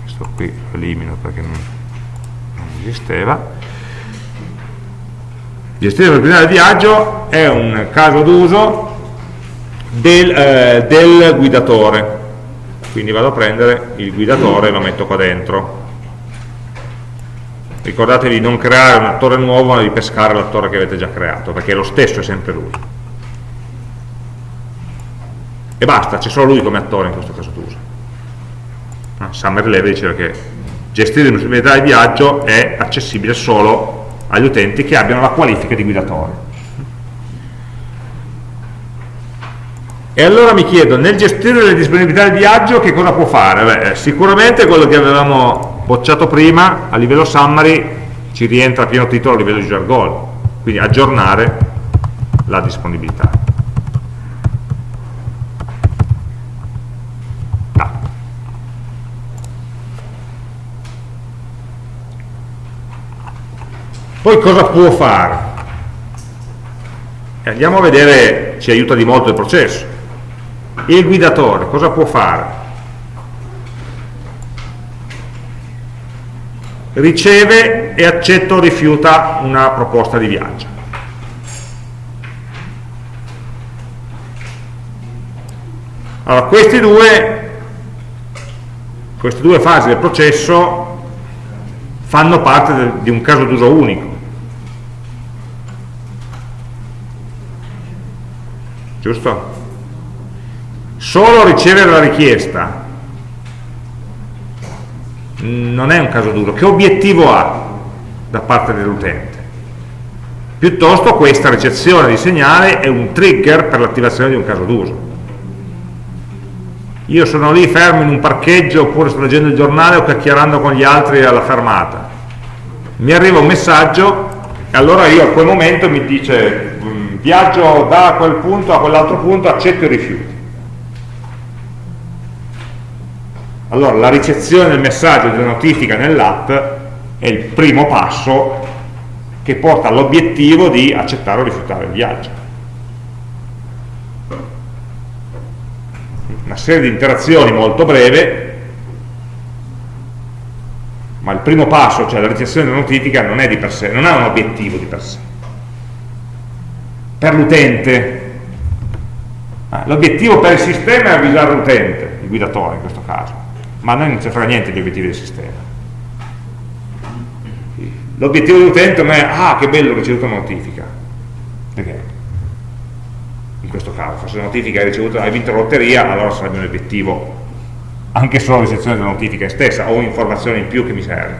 Speaker 1: Questo qui lo elimino perché non, non esisteva Gestire la proprietà del viaggio è un caso d'uso del, eh, del guidatore. Quindi vado a prendere il guidatore e lo metto qua dentro. Ricordatevi di non creare un attore nuovo, ma di pescare l'attore che avete già creato, perché lo stesso è sempre lui. E basta, c'è solo lui come attore in questo caso d'uso. Ah, Summer Levy diceva che gestire la possibilità di viaggio è accessibile solo agli utenti che abbiano la qualifica di guidatore. E allora mi chiedo, nel gestire le disponibilità del viaggio che cosa può fare? Beh, sicuramente quello che avevamo bocciato prima, a livello summary, ci rientra a pieno titolo a livello user goal, quindi aggiornare la disponibilità. Poi cosa può fare? E andiamo a vedere, ci aiuta di molto il processo. Il guidatore cosa può fare? Riceve e accetta o rifiuta una proposta di viaggio. Allora, due, queste due fasi del processo fanno parte di un caso d'uso unico. giusto? Solo ricevere la richiesta non è un caso duro. Che obiettivo ha da parte dell'utente? Piuttosto questa ricezione di segnale è un trigger per l'attivazione di un caso d'uso. Io sono lì fermo in un parcheggio oppure sto leggendo il giornale o chiacchierando con gli altri alla fermata. Mi arriva un messaggio e allora io a quel momento mi dice viaggio da quel punto a quell'altro punto, accetto i rifiuti. Allora la ricezione del messaggio della notifica nell'app è il primo passo che porta all'obiettivo di accettare o rifiutare il viaggio. Una serie di interazioni molto breve, ma il primo passo, cioè la ricezione della notifica, non è di per sé, non ha un obiettivo di per sé per l'utente. Ah, l'obiettivo per il sistema è avvisare l'utente, il guidatore in questo caso, ma a noi non ci frega niente di obiettivi del sistema. L'obiettivo dell'utente non è, ah che bello ho ricevuto una notifica, perché in questo caso, se la notifica hai, ricevuto, hai vinto la lotteria, allora sarebbe un obiettivo anche solo la ricezione della notifica stessa o un'informazione in più che mi serve.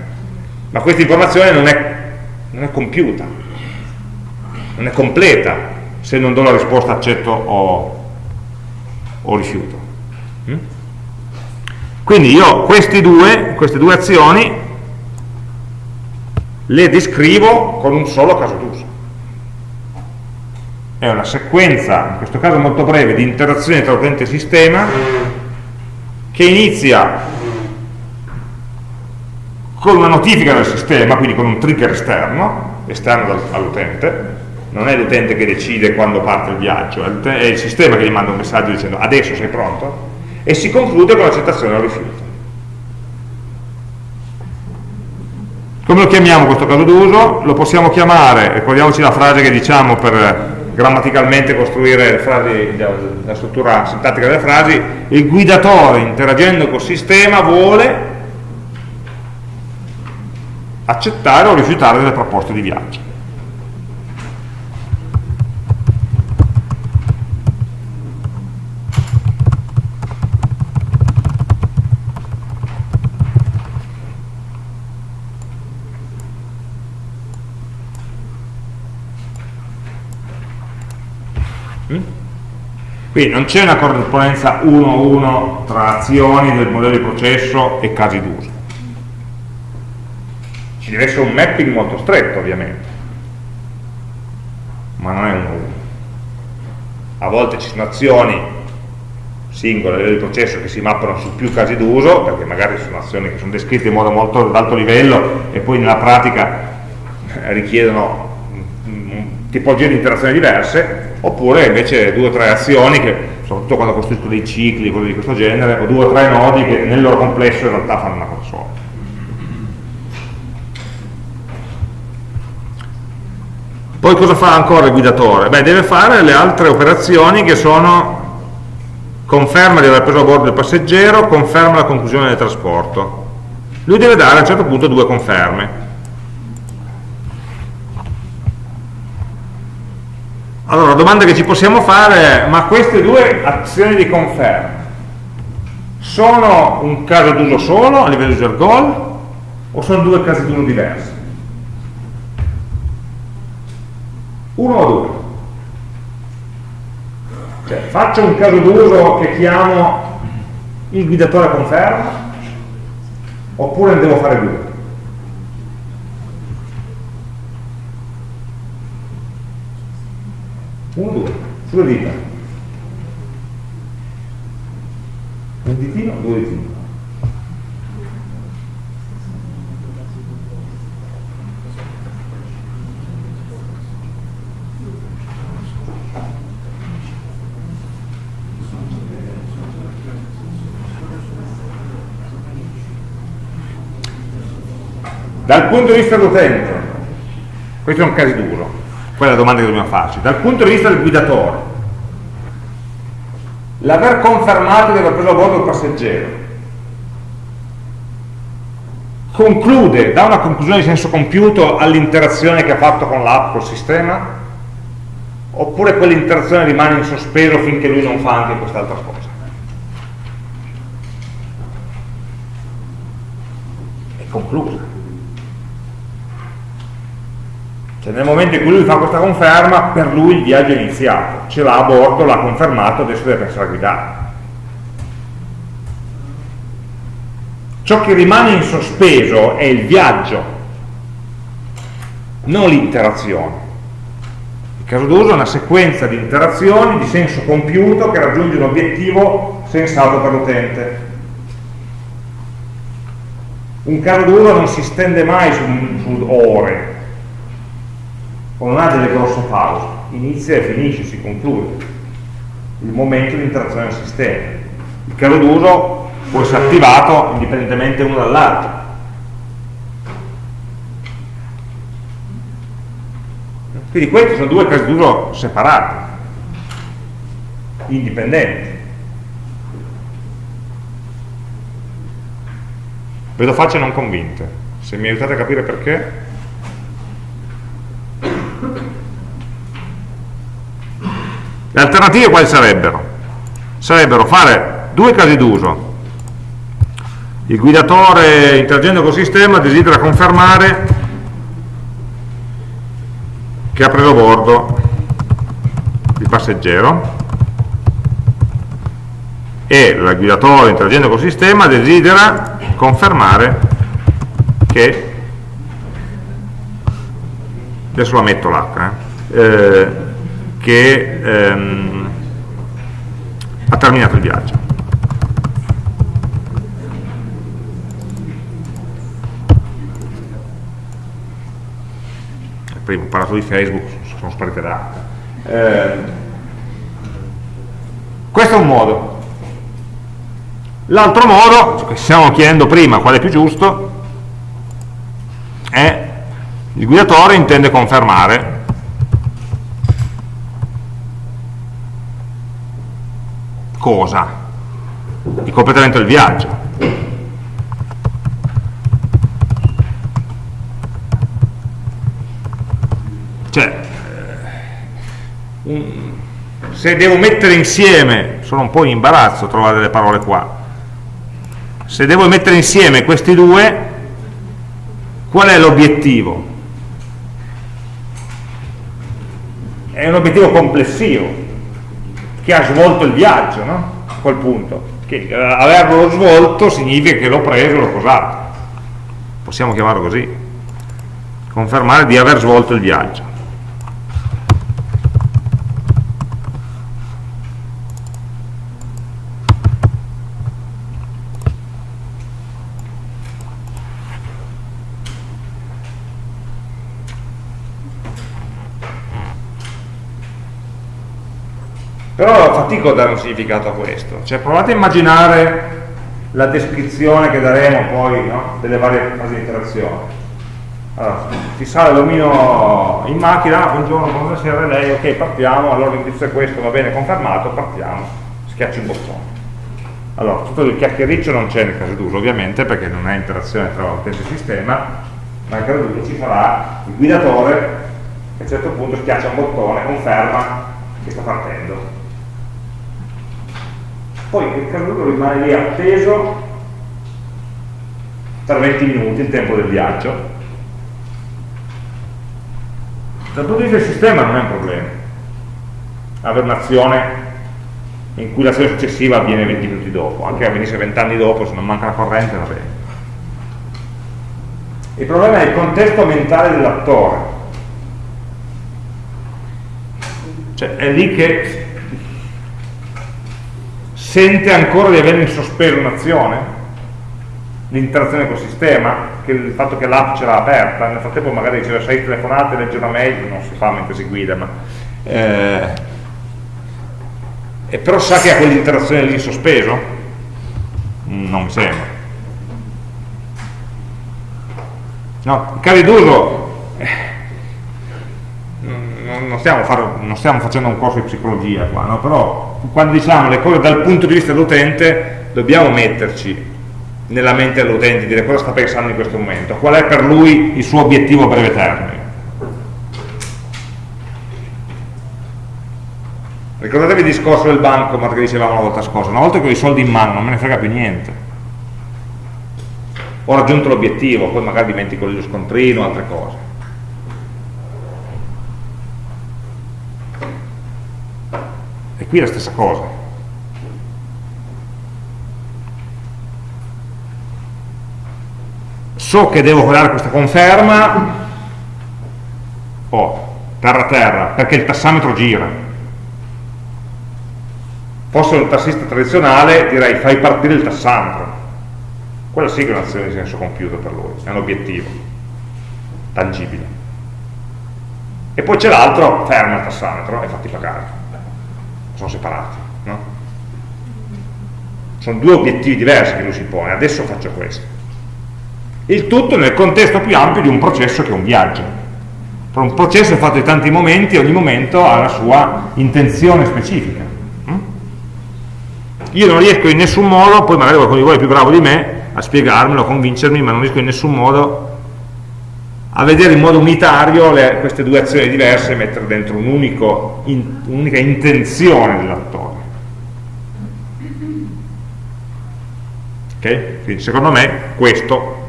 Speaker 1: Ma questa informazione non è, non è compiuta, non è completa se non do la risposta accetto o, o rifiuto. Mm? Quindi io due, queste due azioni le descrivo con un solo caso d'uso. È una sequenza, in questo caso molto breve, di interazioni tra utente e sistema che inizia con una notifica del sistema, quindi con un trigger esterno, esterno all'utente, non è l'utente che decide quando parte il viaggio, è il sistema che gli manda un messaggio dicendo adesso sei pronto e si conclude con l'accettazione o rifiuto. Come lo chiamiamo questo caso d'uso? Lo possiamo chiamare, ricordiamoci la frase che diciamo per grammaticalmente costruire frasi, la struttura sintattica delle frasi, il guidatore interagendo col sistema vuole accettare o rifiutare delle proposte di viaggio. Quindi non c'è una corrispondenza 1-1 tra azioni del modello di processo e casi d'uso. Ci deve essere un mapping molto stretto, ovviamente, ma non è un 1 A volte ci sono azioni singole di processo che si mappano su più casi d'uso, perché magari sono azioni che sono descritte in modo molto ad alto livello e poi nella pratica richiedono tipologie di interazioni diverse, oppure invece due o tre azioni che, soprattutto quando costruisco dei cicli, cose di questo genere, o due o tre nodi che nel loro complesso in realtà fanno una cosa sola. Poi cosa fa ancora il guidatore? Beh, deve fare le altre operazioni che sono conferma di aver preso a bordo il passeggero, conferma la conclusione del trasporto. Lui deve dare a un certo punto due conferme. Allora, la domanda che ci possiamo fare è, ma queste due azioni di conferma sono un caso d'uso solo a livello user goal o sono due casi d'uso diversi? Uno o due? Cioè, faccio un caso d'uso che chiamo il guidatore conferma oppure ne devo fare due? Uno, due, sulle dita. Un ditino, due ditini. Dal punto di vista dell'utente, questo è un caso duro, quella è la domanda che dobbiamo farci. Dal punto di vista del guidatore, l'aver confermato di aver preso a bordo il passeggero conclude, dà una conclusione di senso compiuto all'interazione che ha fatto con l'app, col sistema? Oppure quell'interazione rimane in sospeso finché lui non fa anche quest'altra cosa? È conclusa. Cioè nel momento in cui lui fa questa conferma, per lui il viaggio è iniziato, ce l'ha a bordo, l'ha confermato, adesso deve pensare a guidare. Ciò che rimane in sospeso è il viaggio, non l'interazione. Il caso d'uso è una sequenza di interazioni di senso compiuto che raggiunge un obiettivo sensato per l'utente. Un caso d'uso non si stende mai su, su ore, o non ha delle grosse pause, inizia e finisce, si conclude il momento di interazione del sistema. Il caso d'uso può essere attivato indipendentemente uno dall'altro. Quindi questi sono due casi d'uso separati, indipendenti. Vedo facce non convinte. Se mi aiutate a capire perché... Le alternative quali sarebbero? Sarebbero fare due casi d'uso. Il guidatore interagendo col sistema desidera confermare che ha preso bordo il passeggero e il guidatore interagendo col sistema desidera confermare che adesso la metto l'H eh, eh che ehm, ha terminato il viaggio. Prima ho parlato di Facebook, sono sparite da eh, questo è un modo. L'altro modo, che stiamo chiedendo prima qual è più giusto, è il guidatore intende confermare cosa? Il completamento del viaggio. Cioè, eh, se devo mettere insieme, sono un po' in imbarazzo a trovare delle parole qua, se devo mettere insieme questi due, qual è l'obiettivo? È un obiettivo complessivo, che ha svolto il viaggio, no? a quel punto. Che eh, averlo svolto significa che l'ho preso e l'ho posato. Possiamo chiamarlo così. Confermare di aver svolto il viaggio. Però fatico a dare un significato a questo. Cioè provate a immaginare la descrizione che daremo poi no? delle varie fasi di interazione. Allora, ti sale l'omino in macchina, buongiorno, buonasera, lei, ok, partiamo, allora l'indirizzo è questo, va bene, confermato, partiamo, schiacci un bottone. Allora, tutto il chiacchiericcio non c'è nel caso d'uso, ovviamente, perché non è interazione tra utente e sistema, ma nel caso d'uso ci sarà il guidatore che a un certo punto schiaccia un bottone, conferma che sta partendo poi il caduto rimane lì appeso per 20 minuti, il tempo del viaggio. Dal punto di vista del sistema non è un problema avere un'azione in cui l'azione successiva avviene 20 minuti dopo, anche che avvenisse 20 anni dopo, se non manca la corrente va bene. Il problema è il contesto mentale dell'attore. Cioè è lì che sente ancora di avere in sospeso un'azione, l'interazione col sistema, che il fatto che l'app ce l'ha aperta, nel frattempo magari riceve 6 telefonate, legge una mail, non si fa mentre si guida, ma eh, e però sa che ha quell'interazione lì in sospeso? Non mi sembra. No, i d'uso eh, non, stiamo fare, non, stiamo facendo un corso di psicologia qua, no? però quando diciamo le cose dal punto di vista dell'utente dobbiamo metterci nella mente dell'utente, dire cosa sta pensando in questo momento, qual è per lui il suo obiettivo a breve termine. Ricordatevi il discorso del banco che dicevamo la volta scorsa, una volta che ho i soldi in mano non me ne frega più niente. Ho raggiunto l'obiettivo, poi magari dimentico lo scontrino, altre cose. E qui è la stessa cosa. So che devo dare questa conferma, oh, terra terra, perché il tassametro gira. Fosse un tassista tradizionale direi fai partire il tassametro. Quella sì che è un'azione di senso compiuto per lui, è un obiettivo tangibile. E poi c'è l'altro, ferma il tassametro e fatti pagare sono separati. No? Sono due obiettivi diversi che lui si pone, adesso faccio questo. Il tutto nel contesto più ampio di un processo che è un viaggio. Un processo fatto di tanti momenti e ogni momento ha la sua intenzione specifica. Mm? Io non riesco in nessun modo, poi magari qualcuno di voi è più bravo di me, a spiegarmelo, a convincermi, ma non riesco in nessun modo a vedere in modo unitario le, queste due azioni diverse e mettere dentro un'unica un in, intenzione dell'attore. Ok? Quindi secondo me questo,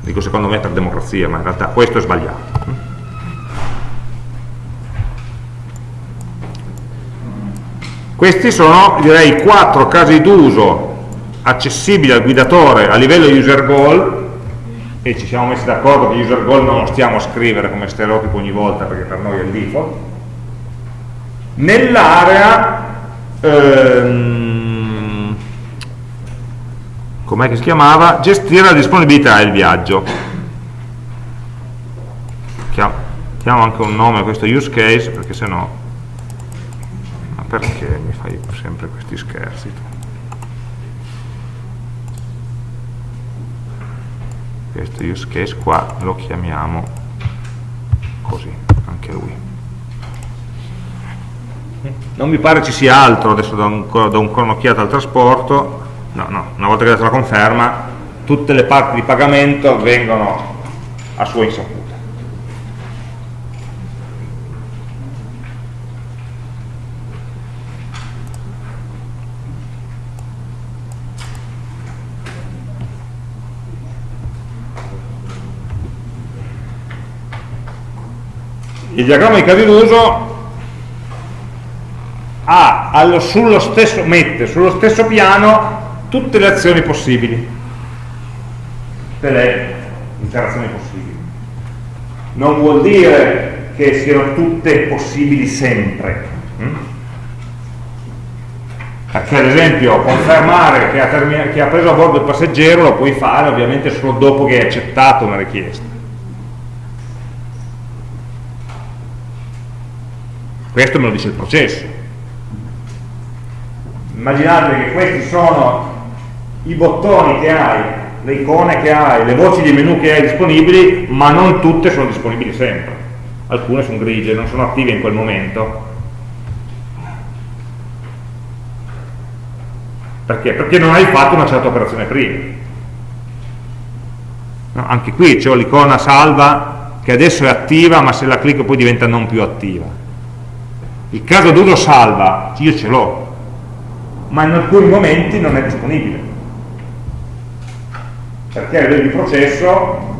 Speaker 1: dico secondo me per democrazia, ma in realtà questo è sbagliato. Questi sono, direi, quattro casi d'uso accessibili al guidatore a livello user goal e ci siamo messi d'accordo che user goal non lo stiamo a scrivere come stereotipo ogni volta perché per noi è il default nell'area ehm, com'è che si chiamava? gestire la disponibilità del viaggio chiamo anche un nome a questo use case perché se no ma perché mi fai sempre questi scherzi tu? Questo use case qua lo chiamiamo così, anche lui. Non mi pare ci sia altro, adesso do ancora, un'occhiata al trasporto, no, no, una volta che dato la conferma, tutte le parti di pagamento avvengono a sua il diagramma di casi d'uso mette sullo stesso piano tutte le azioni possibili, tutte le interazioni possibili. Non vuol dire che siano tutte possibili sempre. Hm? Perché ad esempio confermare che ha, che ha preso a bordo il passeggero lo puoi fare ovviamente solo dopo che hai accettato una richiesta. Questo me lo dice il processo. Immaginate che questi sono i bottoni che hai, le icone che hai, le voci di menu che hai disponibili, ma non tutte sono disponibili sempre. Alcune sono grigie, non sono attive in quel momento. Perché? Perché non hai fatto una certa operazione prima. No, anche qui c'è l'icona salva che adesso è attiva, ma se la clicco poi diventa non più attiva. Il caso d'uso salva, io ce l'ho, ma in alcuni momenti non è disponibile perché a livello di processo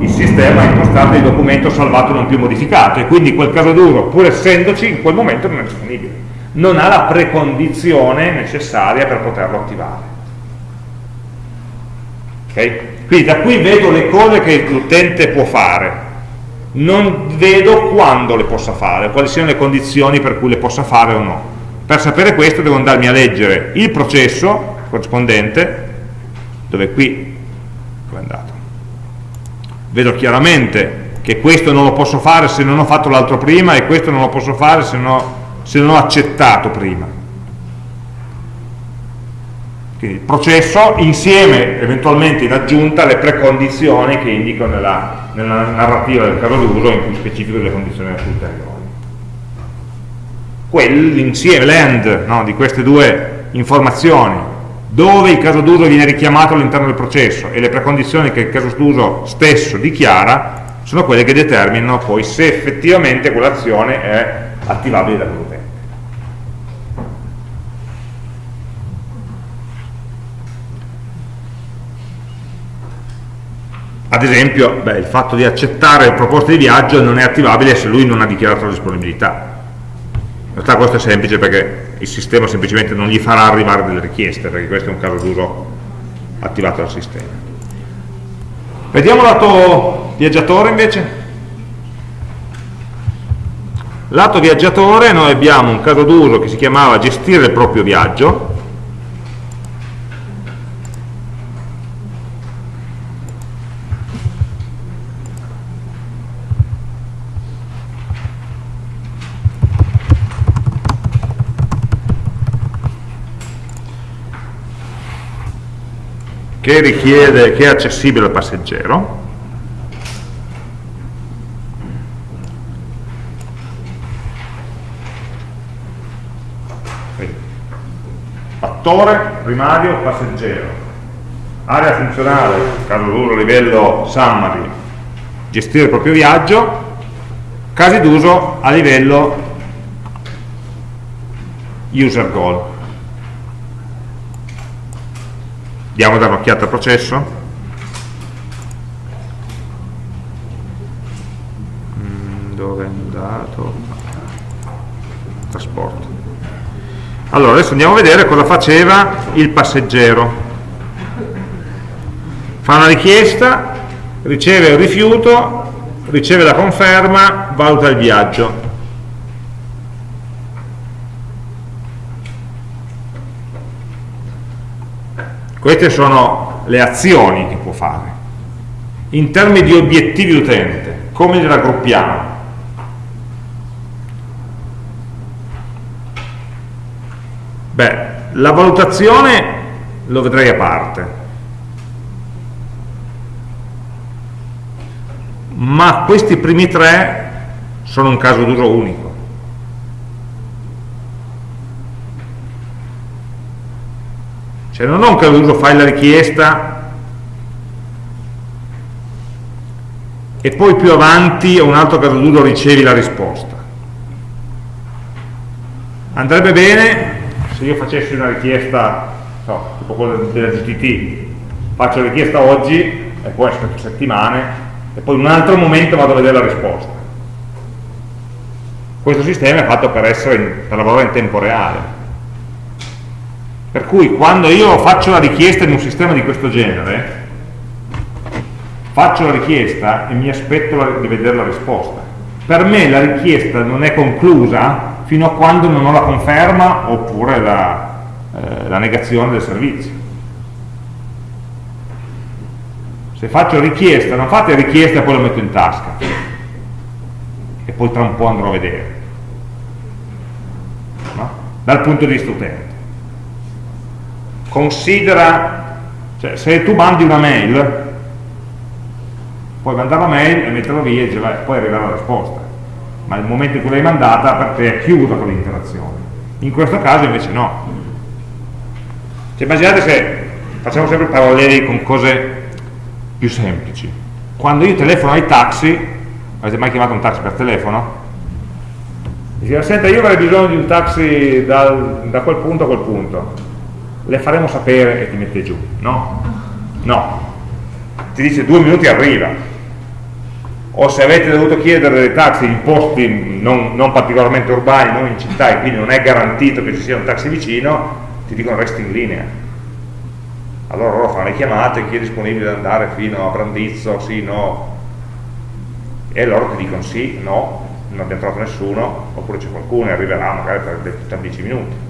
Speaker 1: il sistema ha impostato il documento salvato non più modificato e quindi quel caso duro, pur essendoci, in quel momento non è disponibile. Non ha la precondizione necessaria per poterlo attivare. Okay? Quindi da qui vedo le cose che l'utente può fare, non vedo quando le possa fare, quali siano le condizioni per cui le possa fare o no. Per sapere questo devo andarmi a leggere il processo corrispondente dove qui è andato vedo chiaramente che questo non lo posso fare se non ho fatto l'altro prima e questo non lo posso fare se, no, se non ho accettato prima quindi il processo insieme eventualmente in aggiunta alle precondizioni che indico nella, nella narrativa del caso d'uso in cui specifico le condizioni ulteriori. Quell'insieme, l'end no, di queste due informazioni dove il caso d'uso viene richiamato all'interno del processo e le precondizioni che il caso d'uso stesso dichiara sono quelle che determinano poi se effettivamente quell'azione è attivabile da Ad esempio, beh, il fatto di accettare proposte di viaggio non è attivabile se lui non ha dichiarato la disponibilità realtà questo è semplice perché il sistema semplicemente non gli farà arrivare delle richieste, perché questo è un caso d'uso attivato dal sistema. Vediamo lato viaggiatore invece. Lato viaggiatore noi abbiamo un caso d'uso che si chiamava gestire il proprio viaggio, che richiede, che è accessibile al passeggero. Fattore primario passeggero. Area funzionale caso d'uso livello summary gestire il proprio viaggio casi d'uso a livello user goal Andiamo a dare un'occhiata al processo. Mm, dove è andato? Trasporto. Allora, adesso andiamo a vedere cosa faceva il passeggero. Fa una richiesta, riceve il rifiuto, riceve la conferma, valuta il viaggio. Queste sono le azioni che può fare. In termini di obiettivi utente, come li raggruppiamo? Beh, la valutazione lo vedrei a parte. Ma questi primi tre sono un caso d'uso unico. Cioè non ho un caso d'uso fai la richiesta. E poi più avanti a un altro caso d'uso ricevi la risposta. Andrebbe bene? Se io facessi una richiesta so, tipo quella della GTT faccio la richiesta oggi e poi aspetto settimane e poi in un altro momento vado a vedere la risposta. Questo sistema è fatto per, essere, per lavorare in tempo reale. Per cui quando io faccio la richiesta in un sistema di questo genere, faccio la richiesta e mi aspetto di vedere la risposta. Per me la richiesta non è conclusa fino a quando non ho la conferma oppure la, eh, la negazione del servizio. Se faccio richiesta, non fate richiesta e poi lo metto in tasca e poi tra un po' andrò a vedere. No? Dal punto di vista utente. Considera, cioè se tu mandi una mail, puoi mandare la mail e metterla via e poi arriverà la risposta. Ma nel momento in cui l'hai mandata per te è chiusa quell'interazione in questo caso invece no. Cioè, immaginate se facciamo sempre paralleli con cose più semplici. Quando io telefono ai taxi avete mai chiamato un taxi per telefono? Dice, senta io avrei bisogno di un taxi dal, da quel punto a quel punto le faremo sapere e ti mette giù no? no ti dice due minuti arriva o se avete dovuto chiedere dei taxi in posti non, non, particolarmente urbani, non in città e quindi non è garantito che ci sia un taxi vicino, ti dicono resti in linea. Allora loro fanno le chiamate, chi è disponibile ad andare fino a Brandizzo, sì, no, e loro ti dicono sì, no, non abbiamo trovato nessuno, oppure c'è qualcuno e arriverà magari tra 10 minuti.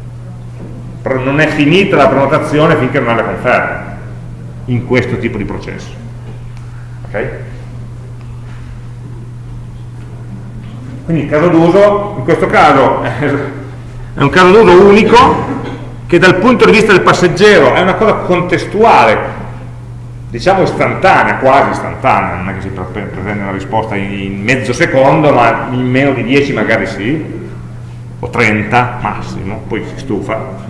Speaker 1: Non è finita la prenotazione finché non ha la conferma in questo tipo di processo. Okay? Quindi il caso d'uso, in questo caso è un caso d'uso unico che dal punto di vista del passeggero è una cosa contestuale, diciamo istantanea, quasi istantanea, non è che si pretende una risposta in mezzo secondo, ma in meno di 10 magari sì, o 30 massimo, poi si stufa,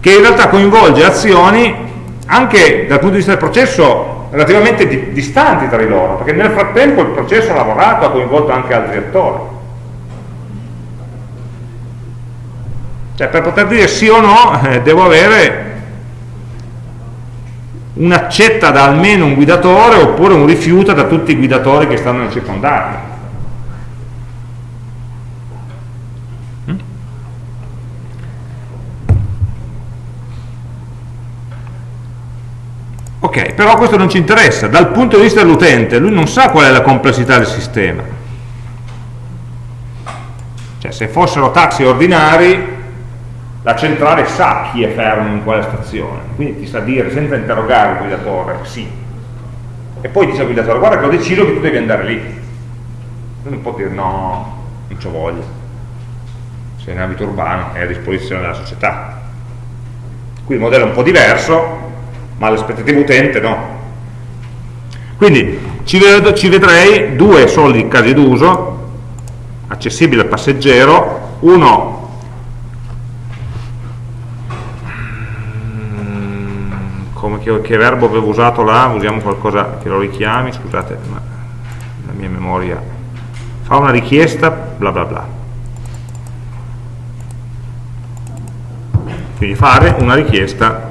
Speaker 1: che in realtà coinvolge azioni anche dal punto di vista del processo relativamente di, distanti tra di loro, perché nel frattempo il processo ha lavorato, ha coinvolto anche altri attori. Cioè per poter dire sì o no eh, devo avere un'accetta da almeno un guidatore oppure un rifiuto da tutti i guidatori che stanno nel circondario. Ok, però questo non ci interessa, dal punto di vista dell'utente, lui non sa qual è la complessità del sistema. Cioè, se fossero taxi ordinari, la centrale sa chi è fermo in quale stazione, quindi ti sa dire, senza interrogare il guidatore, sì. E poi dice al guidatore, guarda che ho deciso che tu devi andare lì. Non può dire no, non ci voglio. Se è in ambito urbano è a disposizione della società. Qui il modello è un po' diverso, ma l'aspettativa utente no. Quindi ci, vedo, ci vedrei due soli casi d'uso, accessibile al passeggero, uno mm, come che, che, verbo avevo usato là, usiamo qualcosa che lo richiami, scusate, ma la mia memoria fa una richiesta, bla bla bla. Quindi fare una richiesta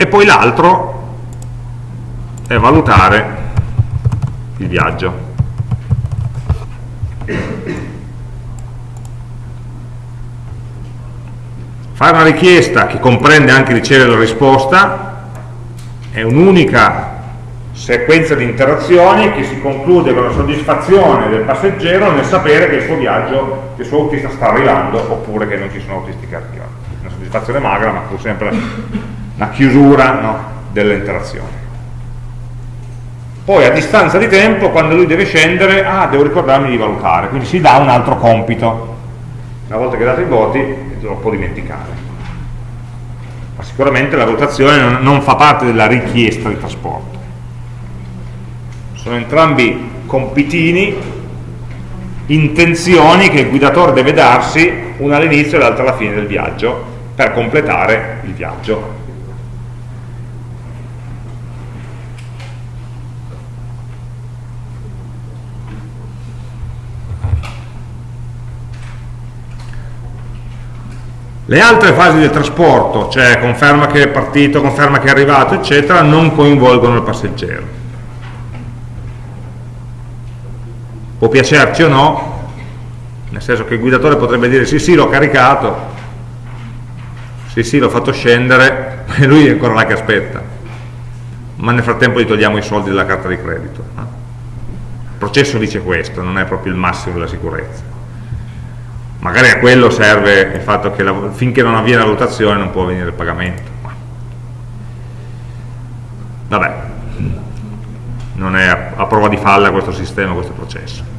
Speaker 1: e poi l'altro è valutare il viaggio. Fare una richiesta che comprende anche ricevere la risposta è un'unica sequenza di interazioni che si conclude con la soddisfazione del passeggero nel sapere che il suo viaggio, che il suo autista sta arrivando oppure che non ci sono autisti che arrivano. Una soddisfazione magra ma pur sempre una chiusura no, delle interazioni. Poi a distanza di tempo, quando lui deve scendere, ah, devo ricordarmi di valutare, quindi si dà un altro compito. Una volta che dato i voti, lo può dimenticare. Ma sicuramente la valutazione non, non fa parte della richiesta di trasporto. Sono entrambi compitini, intenzioni che il guidatore deve darsi, una all'inizio e l'altra alla fine del viaggio, per completare il viaggio Le altre fasi del trasporto, cioè conferma che è partito, conferma che è arrivato, eccetera, non coinvolgono il passeggero. Può piacerci o no, nel senso che il guidatore potrebbe dire sì sì l'ho caricato, sì sì l'ho fatto scendere, e lui è ancora là che aspetta, ma nel frattempo gli togliamo i soldi della carta di credito. Il processo dice questo, non è proprio il massimo della sicurezza magari a quello serve il fatto che la, finché non avviene la valutazione non può avvenire il pagamento vabbè. Non è a, a prova di falla questo sistema, questo processo.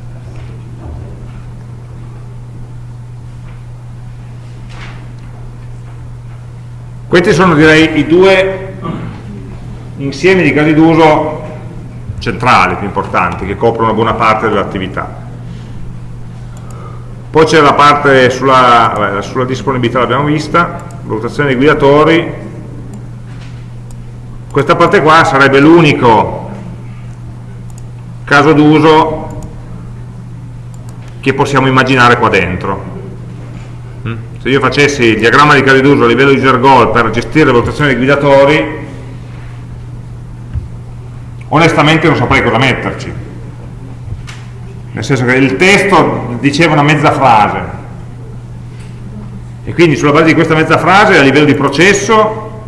Speaker 1: Questi sono direi i due insiemi di casi d'uso centrali, più importanti, che coprono buona parte dell'attività poi c'è la parte sulla, sulla disponibilità l'abbiamo vista valutazione dei guidatori. Questa parte qua sarebbe l'unico caso d'uso che possiamo immaginare qua dentro. Mm? se io facessi il diagramma di casi d'uso a livello di Gergol per gestire la valutazione dei guidatori onestamente non saprei cosa metterci nel senso che il testo diceva una mezza frase e quindi sulla base di questa mezza frase a livello di processo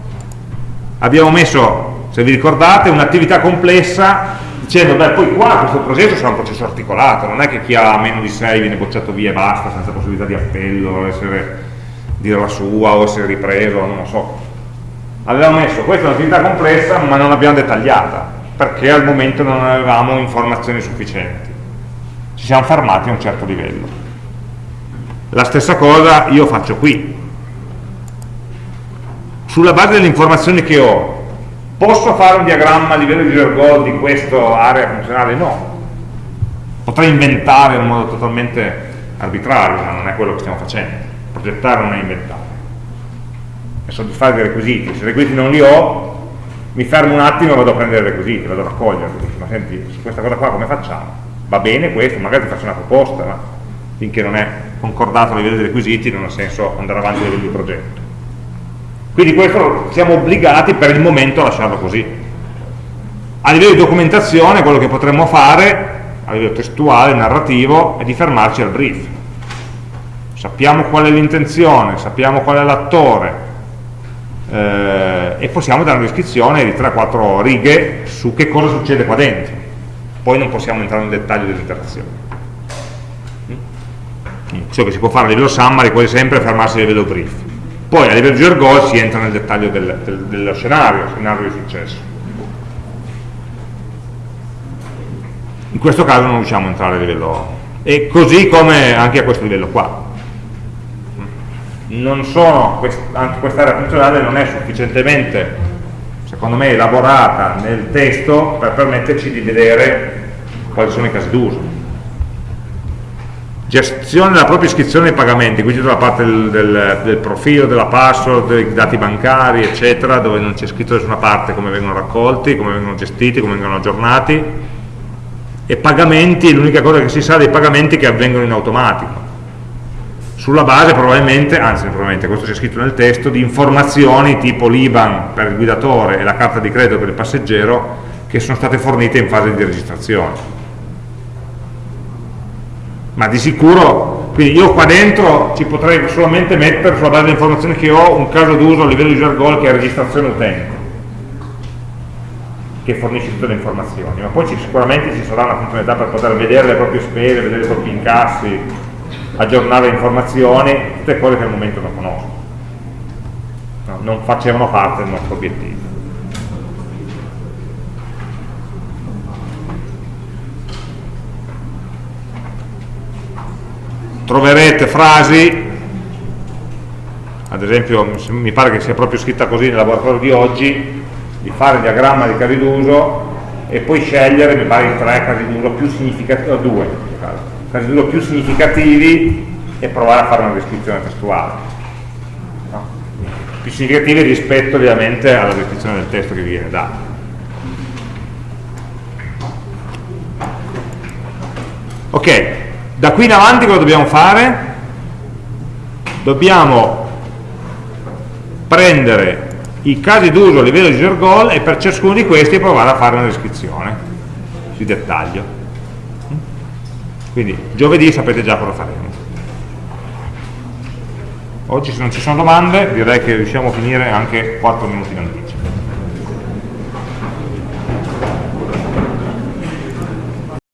Speaker 1: abbiamo messo, se vi ricordate, un'attività complessa dicendo, beh, poi qua questo processo sarà un processo articolato, non è che chi ha meno di 6 viene bocciato via e basta, senza possibilità di appello, essere, dire la sua o essere ripreso, non lo so. Avevamo messo, questa è un'attività complessa, ma non l'abbiamo dettagliata, perché al momento non avevamo informazioni sufficienti ci siamo fermati a un certo livello. La stessa cosa io faccio qui. Sulla base delle informazioni che ho posso fare un diagramma a livello di Ergol di questa area funzionale? no. Potrei inventare in modo totalmente arbitrario ma non è quello che stiamo facendo. Progettare non è inventare. È soddisfare dei requisiti. Se i requisiti non li ho mi fermo un attimo e vado a prendere i requisiti vado a raccoglierli. Ma senti, su questa cosa qua come facciamo? Va bene questo, magari ti faccio una proposta, ma finché non è concordato a livello dei requisiti non ha senso andare avanti a livello di progetto. Quindi questo siamo obbligati per il momento a lasciarlo così. A livello di documentazione quello che potremmo fare, a livello testuale, narrativo, è di fermarci al brief. Sappiamo qual è l'intenzione, sappiamo qual è l'attore, eh, e possiamo dare una descrizione di 3-4 righe su che cosa succede qua dentro poi non possiamo entrare nel dettaglio dell'interazione mm? ciò che si può fare a livello summary quasi sempre è fermarsi a livello brief. Poi a livello Gergol si entra nel dettaglio del, del, dello scenario, scenario di successo. In questo caso non riusciamo a entrare a livello e così come anche a questo livello qua. Non sono, quest'area funzionale non è sufficientemente secondo me elaborata nel testo per permetterci di vedere quali sono i casi d'uso. Gestione della propria iscrizione ai pagamenti quindi tutta la parte del, del, del, profilo, della password, dei dati bancari eccetera dove non c'è scritto nessuna parte come vengono raccolti, come vengono gestiti, come vengono aggiornati. E pagamenti, l'unica cosa che si sa dei pagamenti che avvengono in automatico sulla base probabilmente, anzi probabilmente questo c'è scritto nel testo, di informazioni tipo l'IBAN per il guidatore e la carta di credito per il passeggero che sono state fornite in fase di registrazione. Ma di sicuro, quindi io qua dentro ci potrei solamente mettere sulla base delle informazioni che ho un caso d'uso a livello di Jargol che è registrazione utente che fornisce tutte le informazioni, ma poi ci, sicuramente ci sarà una funzionalità per poter vedere le proprie spese, vedere i propri incassi, aggiornare informazioni, tutte cose che al momento non conosco, no, non facevano parte del nostro obiettivo. Troverete frasi, ad esempio mi pare che sia proprio scritta così nel laboratorio di oggi, di fare il diagramma di casi d'uso e poi scegliere, mi pare, i tre casi d'uso più significativi, o due, d'uso più significativi e provare a fare una descrizione testuale no? più significativi rispetto ovviamente alla descrizione del testo che vi viene dato ok da qui in avanti cosa dobbiamo fare? dobbiamo prendere i casi d'uso a livello di user goal e per ciascuno di questi provare a fare una descrizione di dettaglio. Quindi giovedì sapete già cosa faremo. Oggi se non ci sono domande direi che riusciamo a finire anche 4 minuti in anticipo.